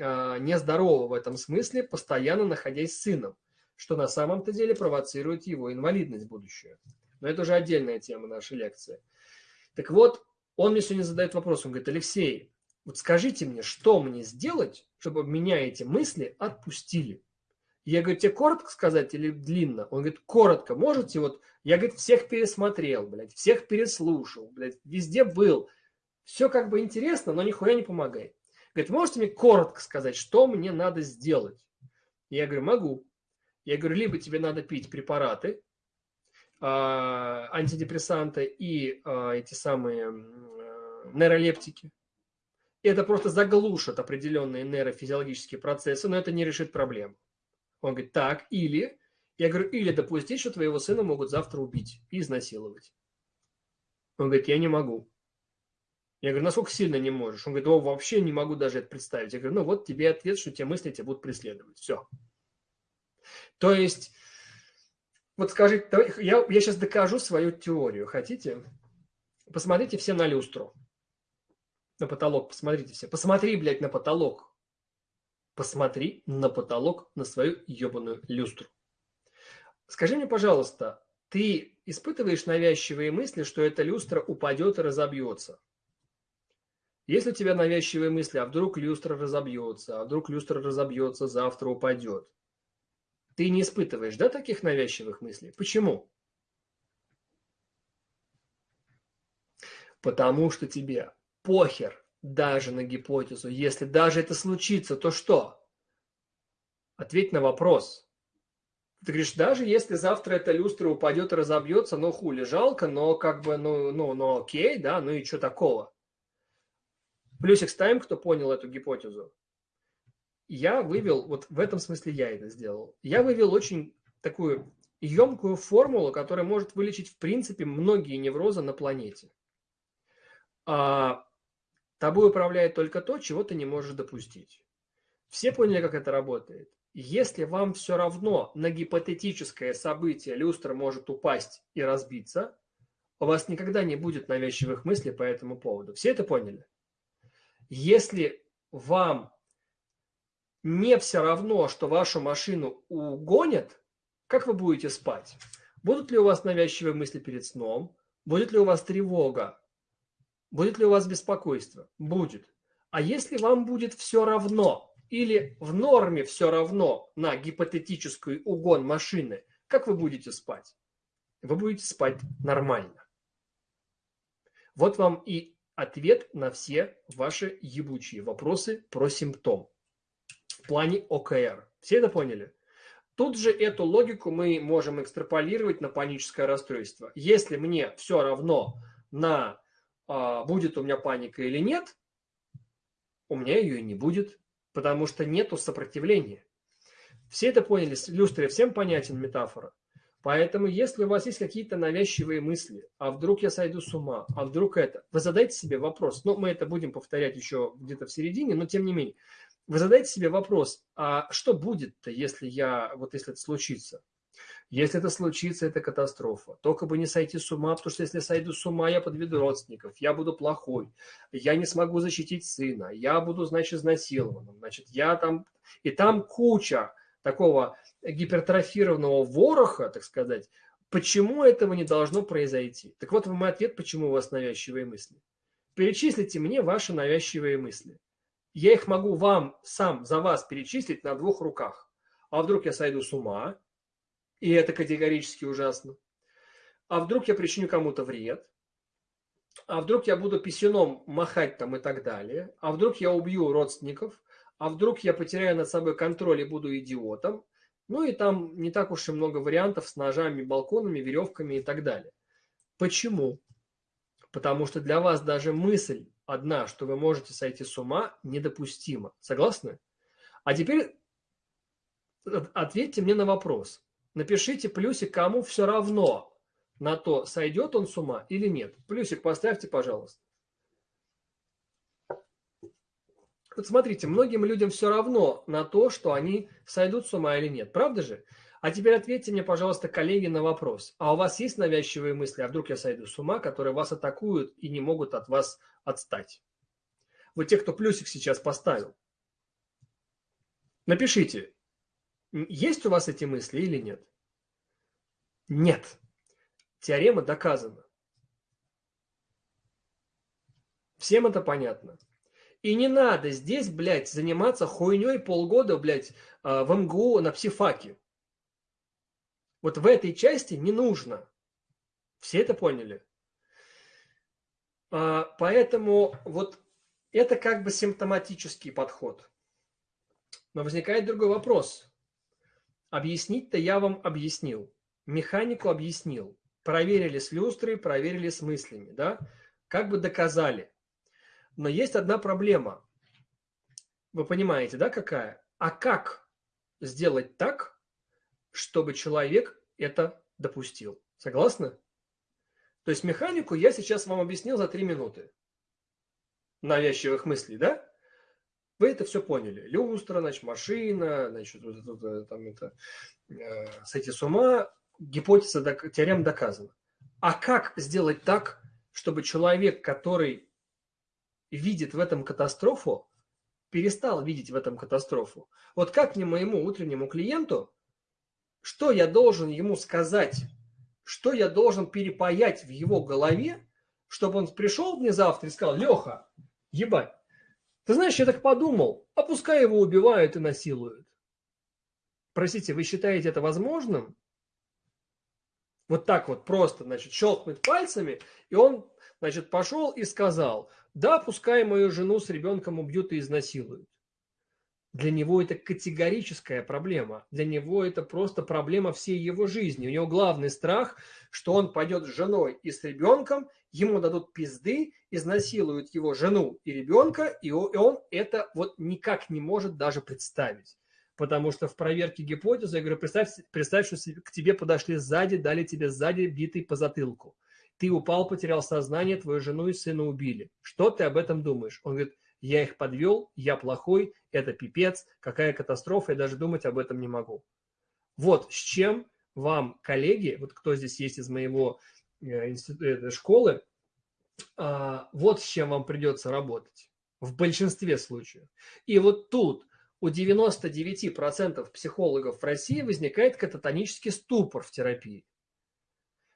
а, нездорово в этом смысле, постоянно находясь с сыном, что на самом-то деле провоцирует его инвалидность будущую. Но это уже отдельная тема нашей лекции. Так вот, он мне сегодня задает вопрос, он говорит, Алексей, вот скажите мне, что мне сделать, чтобы меня эти мысли отпустили? Я говорю, тебе коротко сказать или длинно? Он говорит, коротко. Можете вот... Я, говорит, всех пересмотрел, блядь, всех переслушал, блядь, везде был. Все как бы интересно, но нихуя не помогает. Говорит, можете мне коротко сказать, что мне надо сделать? Я говорю, могу. Я говорю, либо тебе надо пить препараты, антидепрессанты и э, эти самые э, нейролептики. Это просто заглушит определенные нейрофизиологические процессы, но это не решит проблему. Он говорит, так, или, я говорю, или допустить, что твоего сына могут завтра убить и изнасиловать. Он говорит, я не могу. Я говорю, насколько сильно не можешь? Он говорит, о, вообще не могу даже это представить. Я говорю, ну вот тебе ответ, что те мысли тебя будут преследовать. Все. То есть, вот скажите, я, я сейчас докажу свою теорию. Хотите? Посмотрите все на люстру. На потолок посмотрите все. Посмотри, блядь, на потолок. Посмотри на потолок, на свою ебаную люстру. Скажи мне, пожалуйста, ты испытываешь навязчивые мысли, что эта люстра упадет и разобьется? Если у тебя навязчивые мысли, а вдруг люстра разобьется, а вдруг люстра разобьется, завтра упадет, ты не испытываешь, да, таких навязчивых мыслей? Почему? Потому что тебе похер даже на гипотезу. Если даже это случится, то что? Ответь на вопрос. Ты говоришь, даже если завтра эта люстра упадет и разобьется, ну хули, жалко, но как бы, ну, ну, ну окей, да, ну и что такого? Плюсик ставим, кто понял эту гипотезу. Я вывел, вот в этом смысле я это сделал, я вывел очень такую емкую формулу, которая может вылечить в принципе многие неврозы на планете. А Тобой управляет только то, чего ты не можешь допустить. Все поняли, как это работает? Если вам все равно на гипотетическое событие люстра может упасть и разбиться, у вас никогда не будет навязчивых мыслей по этому поводу. Все это поняли? Если вам не все равно, что вашу машину угонят, как вы будете спать? Будут ли у вас навязчивые мысли перед сном? Будет ли у вас тревога? Будет ли у вас беспокойство? Будет. А если вам будет все равно или в норме все равно на гипотетический угон машины, как вы будете спать? Вы будете спать нормально. Вот вам и ответ на все ваши ебучие вопросы про симптом в плане ОКР. Все это поняли? Тут же эту логику мы можем экстраполировать на паническое расстройство. Если мне все равно на а, будет у меня паника или нет, у меня ее и не будет, потому что нету сопротивления. Все это поняли, люстре всем понятен метафора. Поэтому, если у вас есть какие-то навязчивые мысли, а вдруг я сойду с ума, а вдруг это, вы задайте себе вопрос, ну, мы это будем повторять еще где-то в середине, но тем не менее, вы задайте себе вопрос, а что будет-то, если я, вот если это случится? Если это случится, это катастрофа. Только бы не сойти с ума, потому что если сойду с ума, я подведу родственников, я буду плохой, я не смогу защитить сына, я буду, значит, изнасилованным, значит, я там... И там куча такого гипертрофированного вороха, так сказать, почему этого не должно произойти. Так вот, мой ответ, почему у вас навязчивые мысли. Перечислите мне ваши навязчивые мысли. Я их могу вам сам за вас перечислить на двух руках. А вдруг я сойду с ума, и это категорически ужасно. А вдруг я причиню кому-то вред? А вдруг я буду писюном махать там и так далее? А вдруг я убью родственников? А вдруг я потеряю над собой контроль и буду идиотом? Ну и там не так уж и много вариантов с ножами, балконами, веревками и так далее. Почему? Потому что для вас даже мысль одна, что вы можете сойти с ума, недопустима. Согласны? А теперь ответьте мне на вопрос. Напишите плюсик, кому все равно на то, сойдет он с ума или нет. Плюсик поставьте, пожалуйста. Вот смотрите, многим людям все равно на то, что они сойдут с ума или нет. Правда же? А теперь ответьте мне, пожалуйста, коллеги, на вопрос. А у вас есть навязчивые мысли, а вдруг я сойду с ума, которые вас атакуют и не могут от вас отстать? Вот те, кто плюсик сейчас поставил. Напишите, есть у вас эти мысли или нет? Нет. Теорема доказана. Всем это понятно. И не надо здесь, блядь, заниматься хуйней полгода, блядь, а, в МГУ на психфаке. Вот в этой части не нужно. Все это поняли? А, поэтому вот это как бы симптоматический подход. Но возникает другой вопрос. Объяснить-то я вам объяснил. Механику объяснил. Проверили с люстрой, проверили с мыслями. Да? Как бы доказали. Но есть одна проблема. Вы понимаете, да, какая? А как сделать так, чтобы человек это допустил. Согласны? То есть механику я сейчас вам объяснил за три минуты. Навязчивых мыслей, да? Вы это все поняли. Люстра, значит, машина, значит, вот это, там это, э, сойти с ума, гипотеза, теорема доказана. А как сделать так, чтобы человек, который видит в этом катастрофу, перестал видеть в этом катастрофу? Вот как мне моему утреннему клиенту что я должен ему сказать, что я должен перепаять в его голове, чтобы он пришел мне завтра и сказал, Леха, ебать, ты знаешь, я так подумал, а пускай его убивают и насилуют. Простите, вы считаете это возможным? Вот так вот просто, значит, щелкнуть пальцами, и он, значит, пошел и сказал, да, пускай мою жену с ребенком убьют и изнасилуют. Для него это категорическая проблема. Для него это просто проблема всей его жизни. У него главный страх, что он пойдет с женой и с ребенком, ему дадут пизды, изнасилуют его жену и ребенка, и он это вот никак не может даже представить. Потому что в проверке гипотезы, я говорю, представь, представь, что к тебе подошли сзади, дали тебе сзади битый по затылку. Ты упал, потерял сознание, твою жену и сына убили. Что ты об этом думаешь? Он говорит, я их подвел, я плохой, это пипец, какая катастрофа, я даже думать об этом не могу. Вот с чем вам, коллеги, вот кто здесь есть из моего э, института, школы, а, вот с чем вам придется работать в большинстве случаев. И вот тут у 99% психологов в России возникает кататонический ступор в терапии.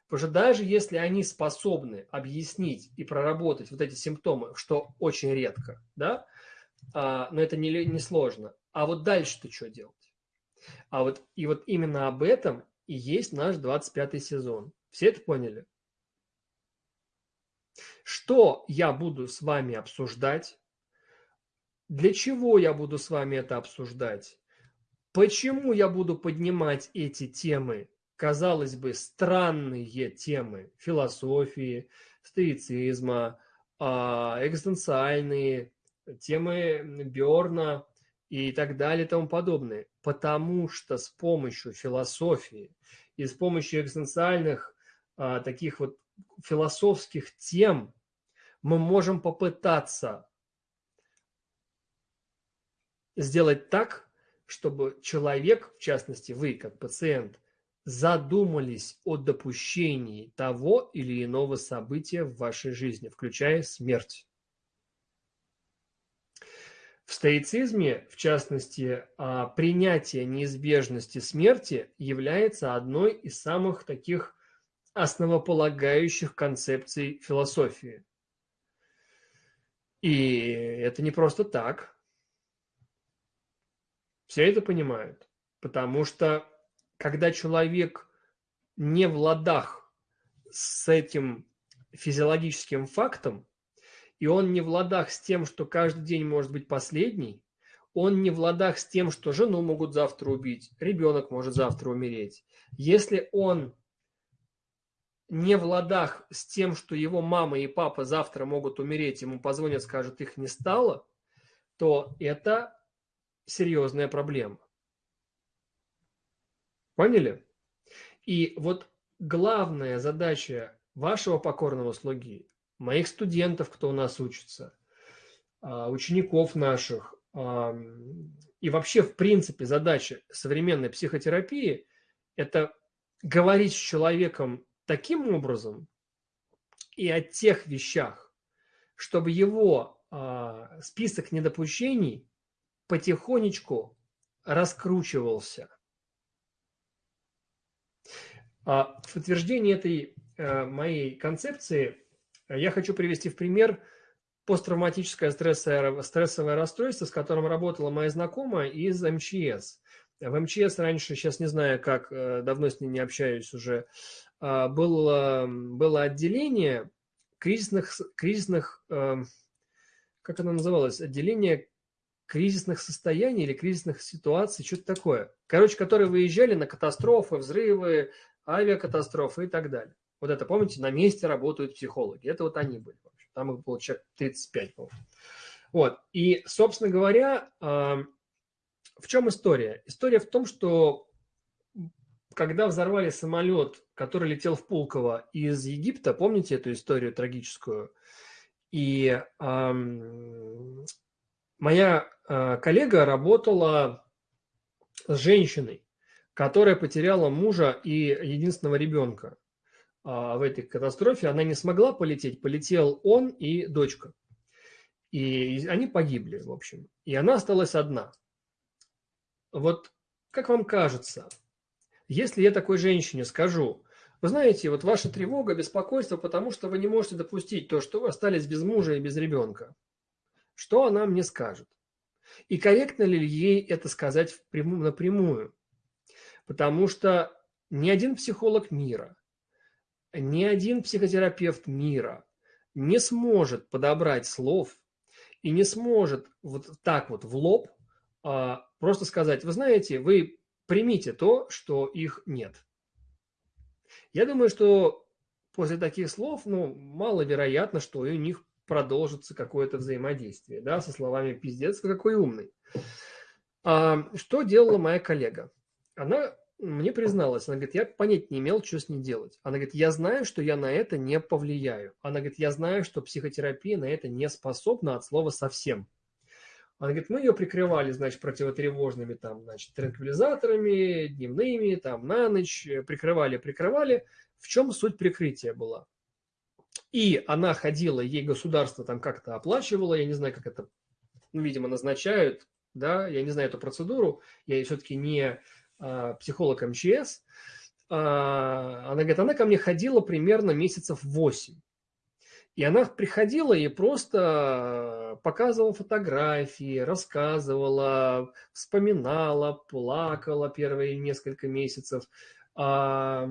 Потому что даже если они способны объяснить и проработать вот эти симптомы, что очень редко, да, а, но это не, не сложно. А вот дальше-то что делать? А вот, и вот именно об этом и есть наш 25 сезон. Все это поняли? Что я буду с вами обсуждать? Для чего я буду с вами это обсуждать? Почему я буду поднимать эти темы казалось бы, странные темы философии, стоицизма, а, экзистенциальные, темы Берна и так далее и тому подобное. Потому что с помощью философии и с помощью экзистенциальных а, таких вот философских тем мы можем попытаться сделать так, чтобы человек, в частности вы как пациент, задумались о допущении того или иного события в вашей жизни, включая смерть. В стоицизме, в частности, а, принятие неизбежности смерти является одной из самых таких основополагающих концепций философии. И это не просто так. Все это понимают, потому что когда человек не в ладах с этим физиологическим фактом, и он не в ладах с тем, что каждый день может быть последний, он не в ладах с тем, что жену могут завтра убить, ребенок может завтра умереть. Если он не в ладах с тем, что его мама и папа завтра могут умереть, ему позвонят, скажут, их не стало, то это серьезная проблема. Поняли? И вот главная задача вашего покорного слуги, моих студентов, кто у нас учится, а, учеников наших, и вообще, в принципе, задача современной психотерапии – это говорить с человеком таким образом и о тех вещах, чтобы его э, список недопущений потихонечку раскручивался. А в подтверждение этой э, моей концепции я хочу привести в пример посттравматическое стрессовое, расстройство, с которым работала моя знакомая из МЧС. В МЧС раньше, сейчас не знаю как, э, давно с ней не общаюсь уже, а, было, было отделение кризисных, кризисных, как оно называлось, отделение кризисных состояний или кризисных ситуаций, что-то такое. Короче, которые выезжали на катастрофы, взрывы, авиакатастрофы и так далее. Вот это, помните, на месте работают психологи. Это вот они были. Там их было человек 35, по-моему. Вот. И, собственно говоря, в чем история? История в том, что когда взорвали самолет, который летел в Пулково из Египта, помните эту историю трагическую? И эм, моя э, коллега работала с женщиной, которая потеряла мужа и единственного ребенка э, в этой катастрофе. Она не смогла полететь, полетел он и дочка. И они погибли, в общем. И она осталась одна. Вот как вам кажется, если я такой женщине скажу, вы знаете, вот ваша тревога, беспокойство, потому что вы не можете допустить то, что вы остались без мужа и без ребенка, что она мне скажет? И корректно ли ей это сказать напрямую? Потому что ни один психолог мира, ни один психотерапевт мира не сможет подобрать слов и не сможет вот так вот в лоб а, просто сказать, вы знаете, вы примите то, что их нет. Я думаю, что после таких слов, ну, маловероятно, что у них продолжится какое-то взаимодействие, да, со словами «пиздец, какой умный». А, что делала моя коллега? Она мне призналась, она говорит, я понять не имел, что с ней делать. Она говорит, я знаю, что я на это не повлияю. Она говорит, я знаю, что психотерапия на это не способна от слова совсем. Она говорит, мы ее прикрывали, значит, противотревожными там, значит, транквилизаторами, дневными, там, на ночь, прикрывали, прикрывали. В чем суть прикрытия была? И она ходила, ей государство там как-то оплачивало, я не знаю, как это, ну, видимо, назначают, да, я не знаю эту процедуру, я все-таки не психолог МЧС. А, она говорит, она ко мне ходила примерно месяцев 8. И она приходила и просто показывала фотографии, рассказывала, вспоминала, плакала первые несколько месяцев. Она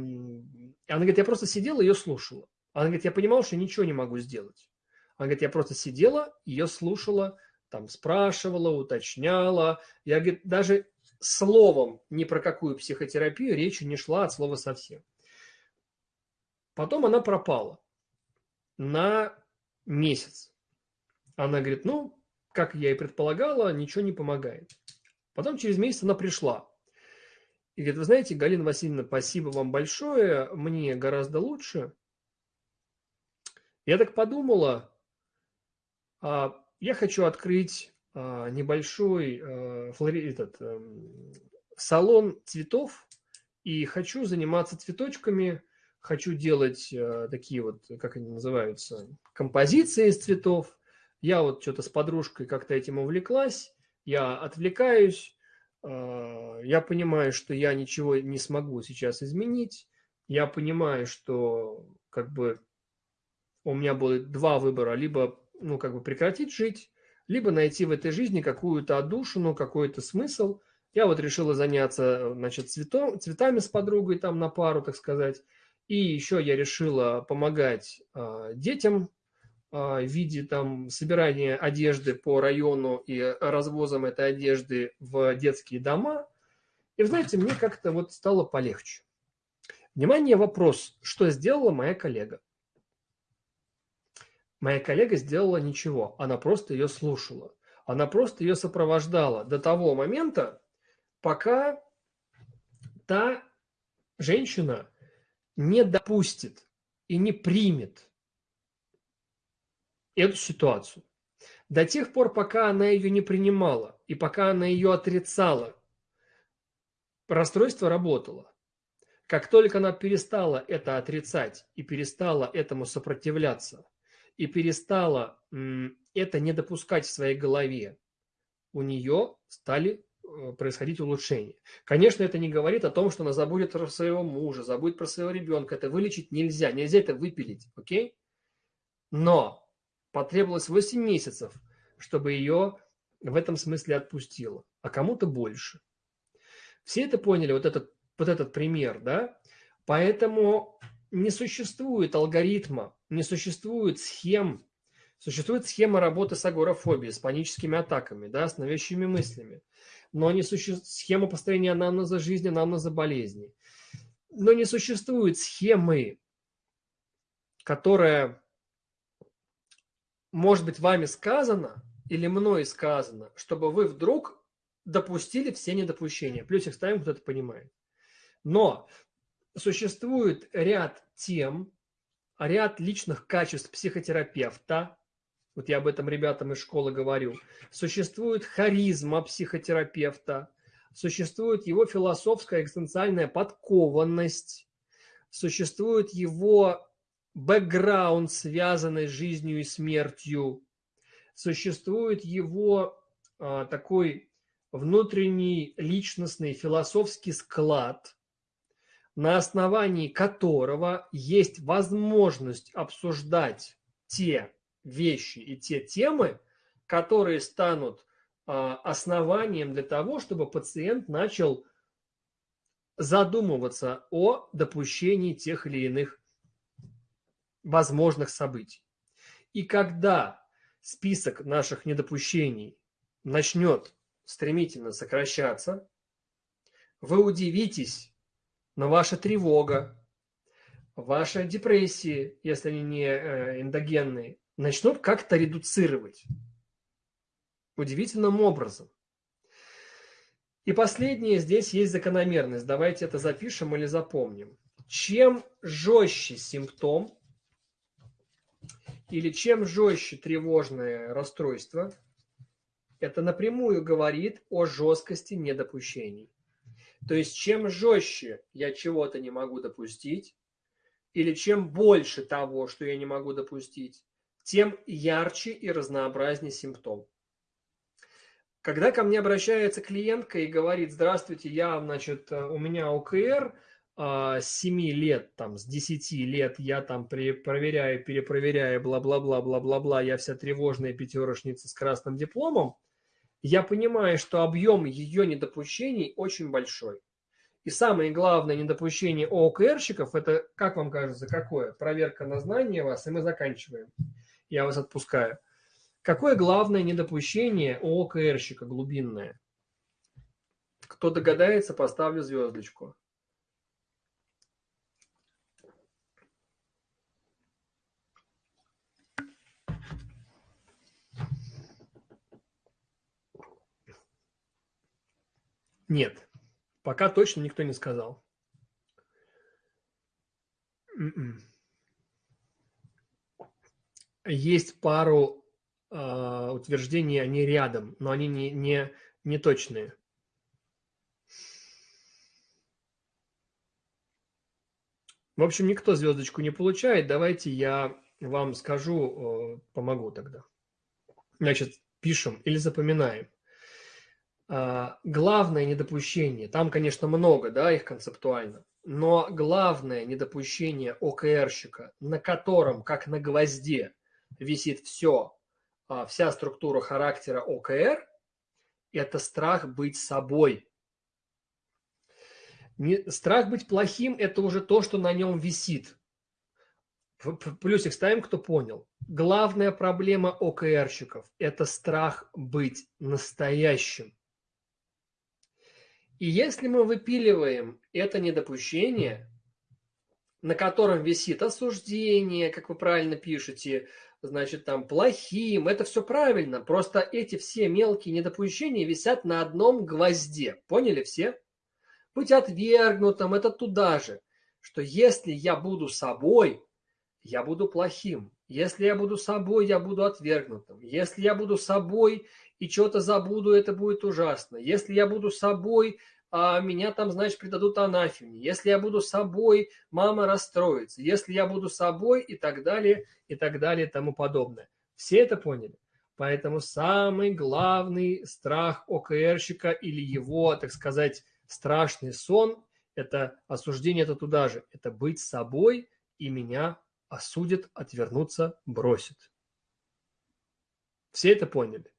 говорит, я просто сидела и ее слушала. Она говорит, я понимала, что ничего не могу сделать. Она говорит, я просто сидела, ее слушала, там спрашивала, уточняла. Я, говорит, даже словом ни про какую психотерапию речи не шла от слова совсем. Потом она пропала на месяц. Она говорит, ну, как я и предполагала, ничего не помогает. Потом через месяц она пришла. И говорит, вы знаете, Галина Васильевна, спасибо вам большое, мне гораздо лучше. Я так подумала, а, я хочу открыть небольшой а, флори... этот, эм, салон цветов. И хочу заниматься цветочками – хочу делать э, такие вот, как они называются, композиции из цветов. Я вот что-то с подружкой как-то этим увлеклась, я отвлекаюсь, я понимаю, что я ничего не смогу сейчас изменить, я понимаю, что как бы у меня будет два выбора, либо ну как бы прекратить жить, либо найти в этой жизни какую-то отдушину, какой-то смысл. Я вот решила заняться, значит, цветом, цветами с подругой там на пару, так сказать. И еще я решила помогать э, детям э, в виде там собирания одежды по району и развозом этой одежды в детские дома. И знаете, мне как-то вот стало полегче. Внимание, вопрос, что сделала моя коллега? Моя коллега сделала ничего, она просто ее слушала. Она просто ее сопровождала до того момента, пока та женщина не допустит и не примет эту ситуацию. До тех пор, пока она ее не принимала и пока она ее отрицала, расстройство работало. Как только она перестала это отрицать и перестала этому сопротивляться, и перестала это не допускать в своей голове, у нее стали э, происходить улучшения. Конечно, это не говорит о том, что она забудет про своего мужа, забудет про своего ребенка. Это вылечить нельзя, нельзя это выпилить, окей? Но потребовалось 8 месяцев, чтобы ее в этом смысле отпустило, а кому-то больше. Все это поняли, вот этот, вот этот пример, да? Поэтому не существует алгоритма, не существует схем. Существует схема работы с агорафобией, с паническими атаками, да, с навязчивыми мыслями. Но не существует схема построения анамнеза жизни, анамнеза болезни. Но не существует схемы, которая может быть вами сказана или мной сказано, чтобы вы вдруг допустили все недопущения. Плюсик ставим, кто это понимает. Но существует ряд тем, ряд личных качеств психотерапевта, вот я об этом ребятам из школы говорю, существует харизма психотерапевта, существует его философская экзистенциальная подкованность, существует его бэкграунд, связанный с жизнью и смертью, существует его а, такой внутренний личностный философский склад – на основании которого есть возможность обсуждать те вещи и те темы, которые станут а, основанием для того, чтобы пациент начал задумываться о допущении тех или иных возможных событий. И когда список наших недопущений начнет стремительно сокращаться, вы удивитесь, но ваша тревога, ваши депрессии, если они не э, эндогенные, начнут как-то редуцировать удивительным образом. И последнее, здесь есть закономерность. Давайте это запишем или запомним. Чем жестче симптом или чем жестче тревожное расстройство, это напрямую говорит о жесткости недопущений. То есть чем жестче я чего-то не могу допустить, или чем больше того, что я не могу допустить, тем ярче и разнообразнее симптом. Когда ко мне обращается клиентка и говорит, здравствуйте, я, значит, у меня ОКР, а, с 7 лет, там, с 10 лет я там проверяю, перепроверяю, бла-бла-бла, бла-бла-бла, я вся тревожная пятерошница с красным дипломом, я понимаю, что объем ее недопущений очень большой. И самое главное недопущение ОКРщиков, это, как вам кажется, какое? Проверка на знание вас, и мы заканчиваем. Я вас отпускаю. Какое главное недопущение у ОКРщика глубинное? Кто догадается, поставлю звездочку. Нет, пока точно никто не сказал. М-м. Есть пару э, утверждений, они рядом, но они не, не, не точные. В общем, никто звездочку не получает. Давайте я вам скажу, помогу тогда. Значит, пишем или запоминаем. А, главное недопущение, там, конечно, много, да, их концептуально, но главное недопущение ОКРщика, на котором, как на гвозде, висит все, а, вся структура характера ОКР, это страх быть собой. Не, страх быть плохим – это уже то, что на нем висит. Плюсик ставим, кто понял. Главная проблема ОКРщиков – это страх быть настоящим. И если мы выпиливаем это недопущение, на котором висит осуждение, как вы правильно пишете, значит, там, плохим, это все правильно, просто эти все мелкие недопущения висят на одном гвозде, поняли все? Быть отвергнутым – это туда же, что если я буду собой, я буду плохим, если я буду собой, я буду отвергнутым, если я буду собой и что-то забуду, это будет ужасно, если я буду собой, а меня там, значит, предадут анафеме. Если я буду собой, мама расстроится. Если я буду собой и так далее, и так далее, и тому подобное. Все это поняли? Поэтому самый главный страх ОКРщика или его, так сказать, страшный сон – это осуждение это туда же. Это быть собой, и меня осудят, отвернуться, бросят. Все это поняли?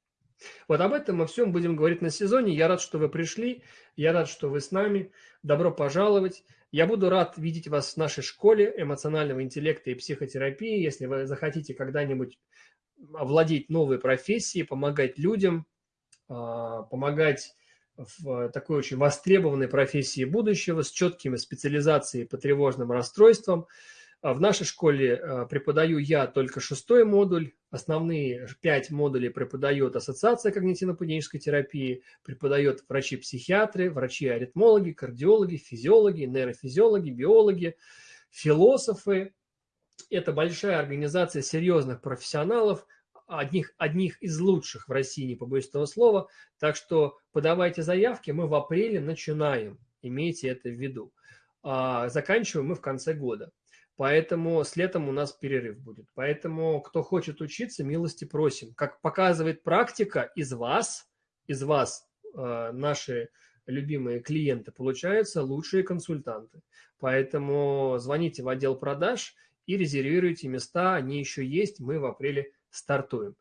Вот об этом мы всем будем говорить на сезоне. Я рад, что вы пришли. Я рад, что вы с нами. Добро пожаловать. Я буду рад видеть вас в нашей школе эмоционального интеллекта и психотерапии. Если вы захотите когда-нибудь овладеть новой профессией, помогать людям, а, помогать в такой очень востребованной профессии будущего с четкими специализацией по тревожным расстройствам – в нашей школе э, преподаю я только шестой модуль. Основные пять модулей преподает Ассоциация когнитивно-поведенческой терапии, преподает врачи-психиатры, врачи-аритмологи, кардиологи, физиологи, нейрофизиологи, биологи, философы. Это большая организация серьезных профессионалов, одних, одних из лучших в России, не побоюсь этого слова. Так что подавайте заявки, мы в апреле начинаем, имейте это в виду. А заканчиваем мы в конце года. Поэтому с летом у нас перерыв будет. Поэтому, кто хочет учиться, милости просим. Как показывает практика, из вас, из вас э, наши любимые клиенты получаются лучшие консультанты. Поэтому звоните в отдел продаж и резервируйте места. Они еще есть, мы в апреле стартуем.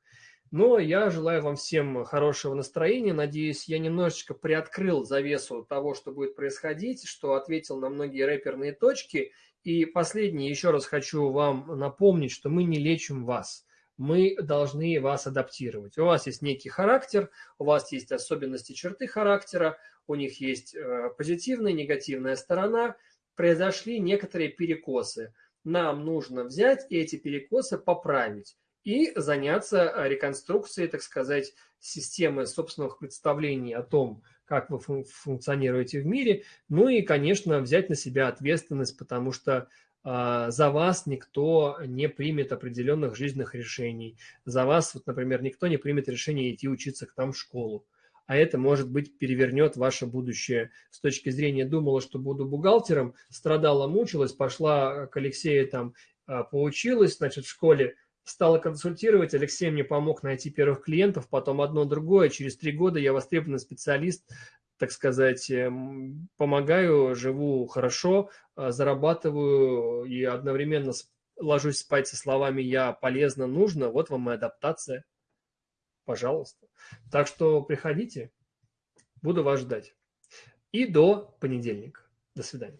Но я желаю вам всем хорошего настроения. Надеюсь, я немножечко приоткрыл завесу того, что будет происходить, что ответил на многие рэперные точки – и последнее, еще раз хочу вам напомнить, что мы не лечим вас. Мы должны вас адаптировать. У вас есть некий характер, у вас есть особенности черты характера, у них есть э, позитивная, негативная сторона. Произошли некоторые перекосы. Нам нужно взять эти перекосы поправить и заняться реконструкцией, так сказать, системы собственных представлений о том, как вы фун функционируете в мире, ну и, конечно, взять на себя ответственность, потому что э, за вас никто не примет определенных жизненных решений. За вас, вот, например, никто не примет решение идти учиться к нам в школу. А это, может быть, перевернет ваше будущее. С точки зрения думала, что буду бухгалтером, страдала, мучилась, пошла к Алексею там, а, поучилась, значит, в школе, стала консультировать, Алексей мне помог найти первых клиентов, потом одно другое. Через три года я востребованный специалист, так сказать, эм, помогаю, живу хорошо, э, зарабатываю и одновременно ложусь спать со словами «я полезно, нужно». Вот вам и адаптация. Пожалуйста. Так что приходите, буду вас ждать. И до понедельника. До свидания.